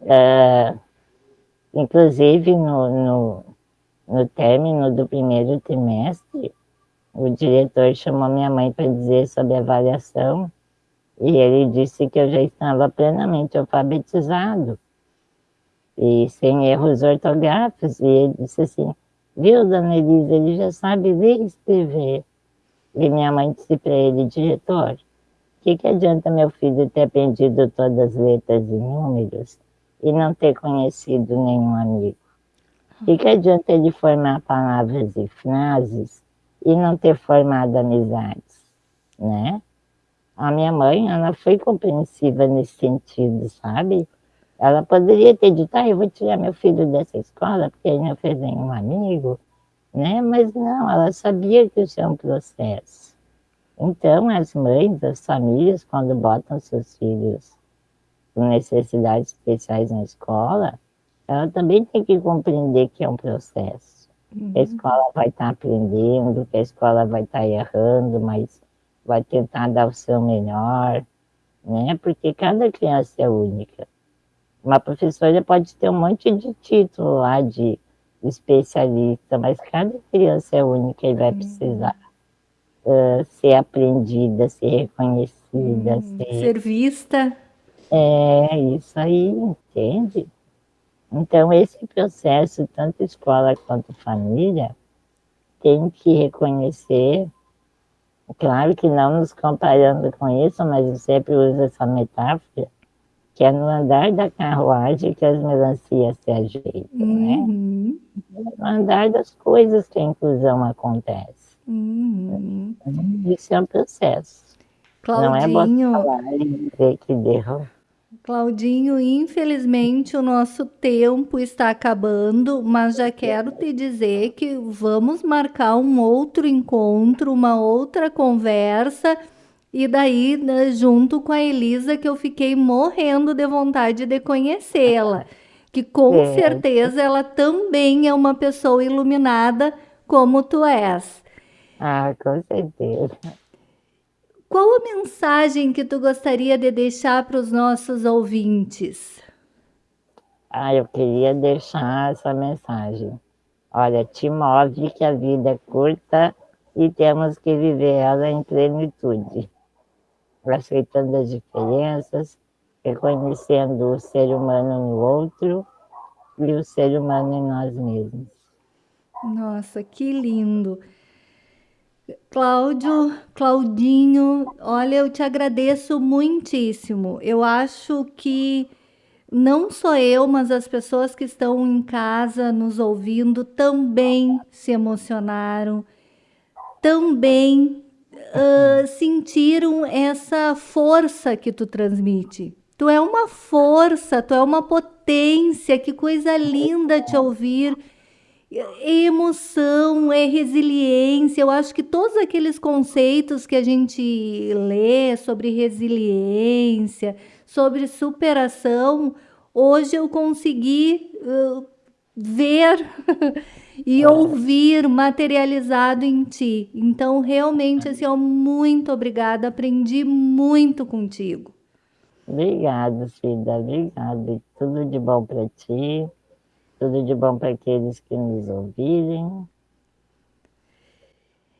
Uh, inclusive, no, no, no término do primeiro trimestre, o diretor chamou minha mãe para dizer sobre a avaliação e ele disse que eu já estava plenamente alfabetizado e sem erros ortográficos. E ele disse assim, Viu, dona Elisa, ele já sabe ler e escrever. E minha mãe disse para ele, diretor, que, que adianta meu filho ter aprendido todas as letras e números e não ter conhecido nenhum amigo? O que, que adianta ele formar palavras e frases e não ter formado amizades, né? A minha mãe, ela foi compreensiva nesse sentido, sabe? Ela poderia ter dito, ah, eu vou tirar meu filho dessa escola porque ele não fez nenhum amigo, né? Mas não, ela sabia que isso é um processo. Então, as mães, as famílias, quando botam seus filhos com necessidades especiais na escola, ela também tem que compreender que é um processo. Uhum. A escola vai estar aprendendo, que a escola vai estar errando, mas vai tentar dar o seu melhor, né? Porque cada criança é única. Uma professora pode ter um monte de título lá de especialista, mas cada criança é única e vai uhum. precisar uh, ser aprendida, ser reconhecida, hum, ser... ser vista. É, isso aí, entende? Então, esse processo, tanto escola quanto família, tem que reconhecer, claro que não nos comparando com isso, mas eu sempre uso essa metáfora, que é no andar da carruagem que as melancias se ajeitam, né? uhum. né? No andar das coisas que a inclusão acontece. Uhum. Isso é um processo. Claudinho, Não é falar que deu. Claudinho, infelizmente o nosso tempo está acabando, mas já quero te dizer que vamos marcar um outro encontro, uma outra conversa e daí, né, junto com a Elisa, que eu fiquei morrendo de vontade de conhecê-la. Que com é. certeza ela também é uma pessoa iluminada como tu és. Ah, com certeza. Qual a mensagem que tu gostaria de deixar para os nossos ouvintes? Ah, eu queria deixar essa mensagem. Olha, te move que a vida é curta e temos que viver ela em plenitude aceitando as diferenças, reconhecendo o ser humano no outro e o ser humano em nós mesmos. Nossa, que lindo! Cláudio, Claudinho, olha, eu te agradeço muitíssimo. Eu acho que não só eu, mas as pessoas que estão em casa nos ouvindo também se emocionaram, também uh, sentiram essa força que tu transmite. Tu é uma força, tu é uma potência, que coisa linda te ouvir. É emoção, é resiliência. Eu acho que todos aqueles conceitos que a gente lê sobre resiliência, sobre superação, hoje eu consegui uh, ver <laughs> e ouvir materializado em ti. Então, realmente, assim, ó, muito obrigada. Aprendi muito contigo. Obrigado, Cida. Obrigado. Tudo de bom para ti. Tudo de bom para aqueles que nos ouvirem.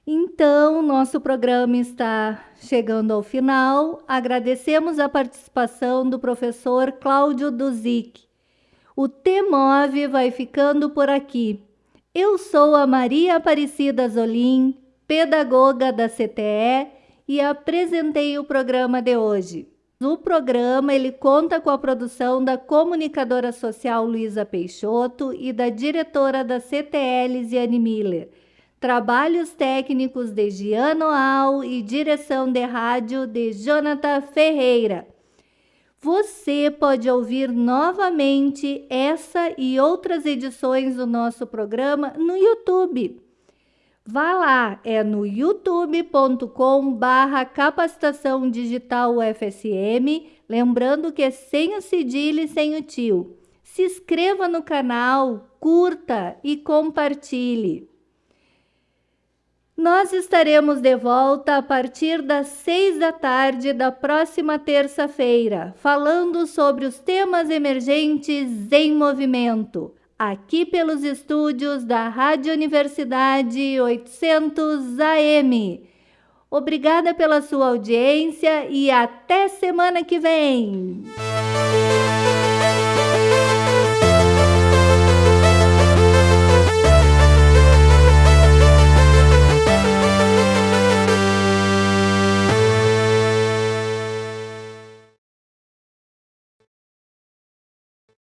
Então, nosso programa está chegando ao final. Agradecemos a participação do professor Cláudio Duzic. O T-Move vai ficando por aqui. Eu sou a Maria Aparecida Zolim, pedagoga da CTE e apresentei o programa de hoje. O programa ele conta com a produção da comunicadora social Luísa Peixoto e da diretora da CTE Lisiane Miller. Trabalhos técnicos de Giano Al e direção de rádio de Jonathan Ferreira. Você pode ouvir novamente essa e outras edições do nosso programa no YouTube. Vá lá, é no youtube.com barra capacitação digital UFSM, lembrando que é sem o cedilha e sem o tio. Se inscreva no canal, curta e compartilhe. Nós estaremos de volta a partir das seis da tarde da próxima terça-feira, falando sobre os temas emergentes em movimento, aqui pelos estúdios da Rádio Universidade 800 AM. Obrigada pela sua audiência e até semana que vem!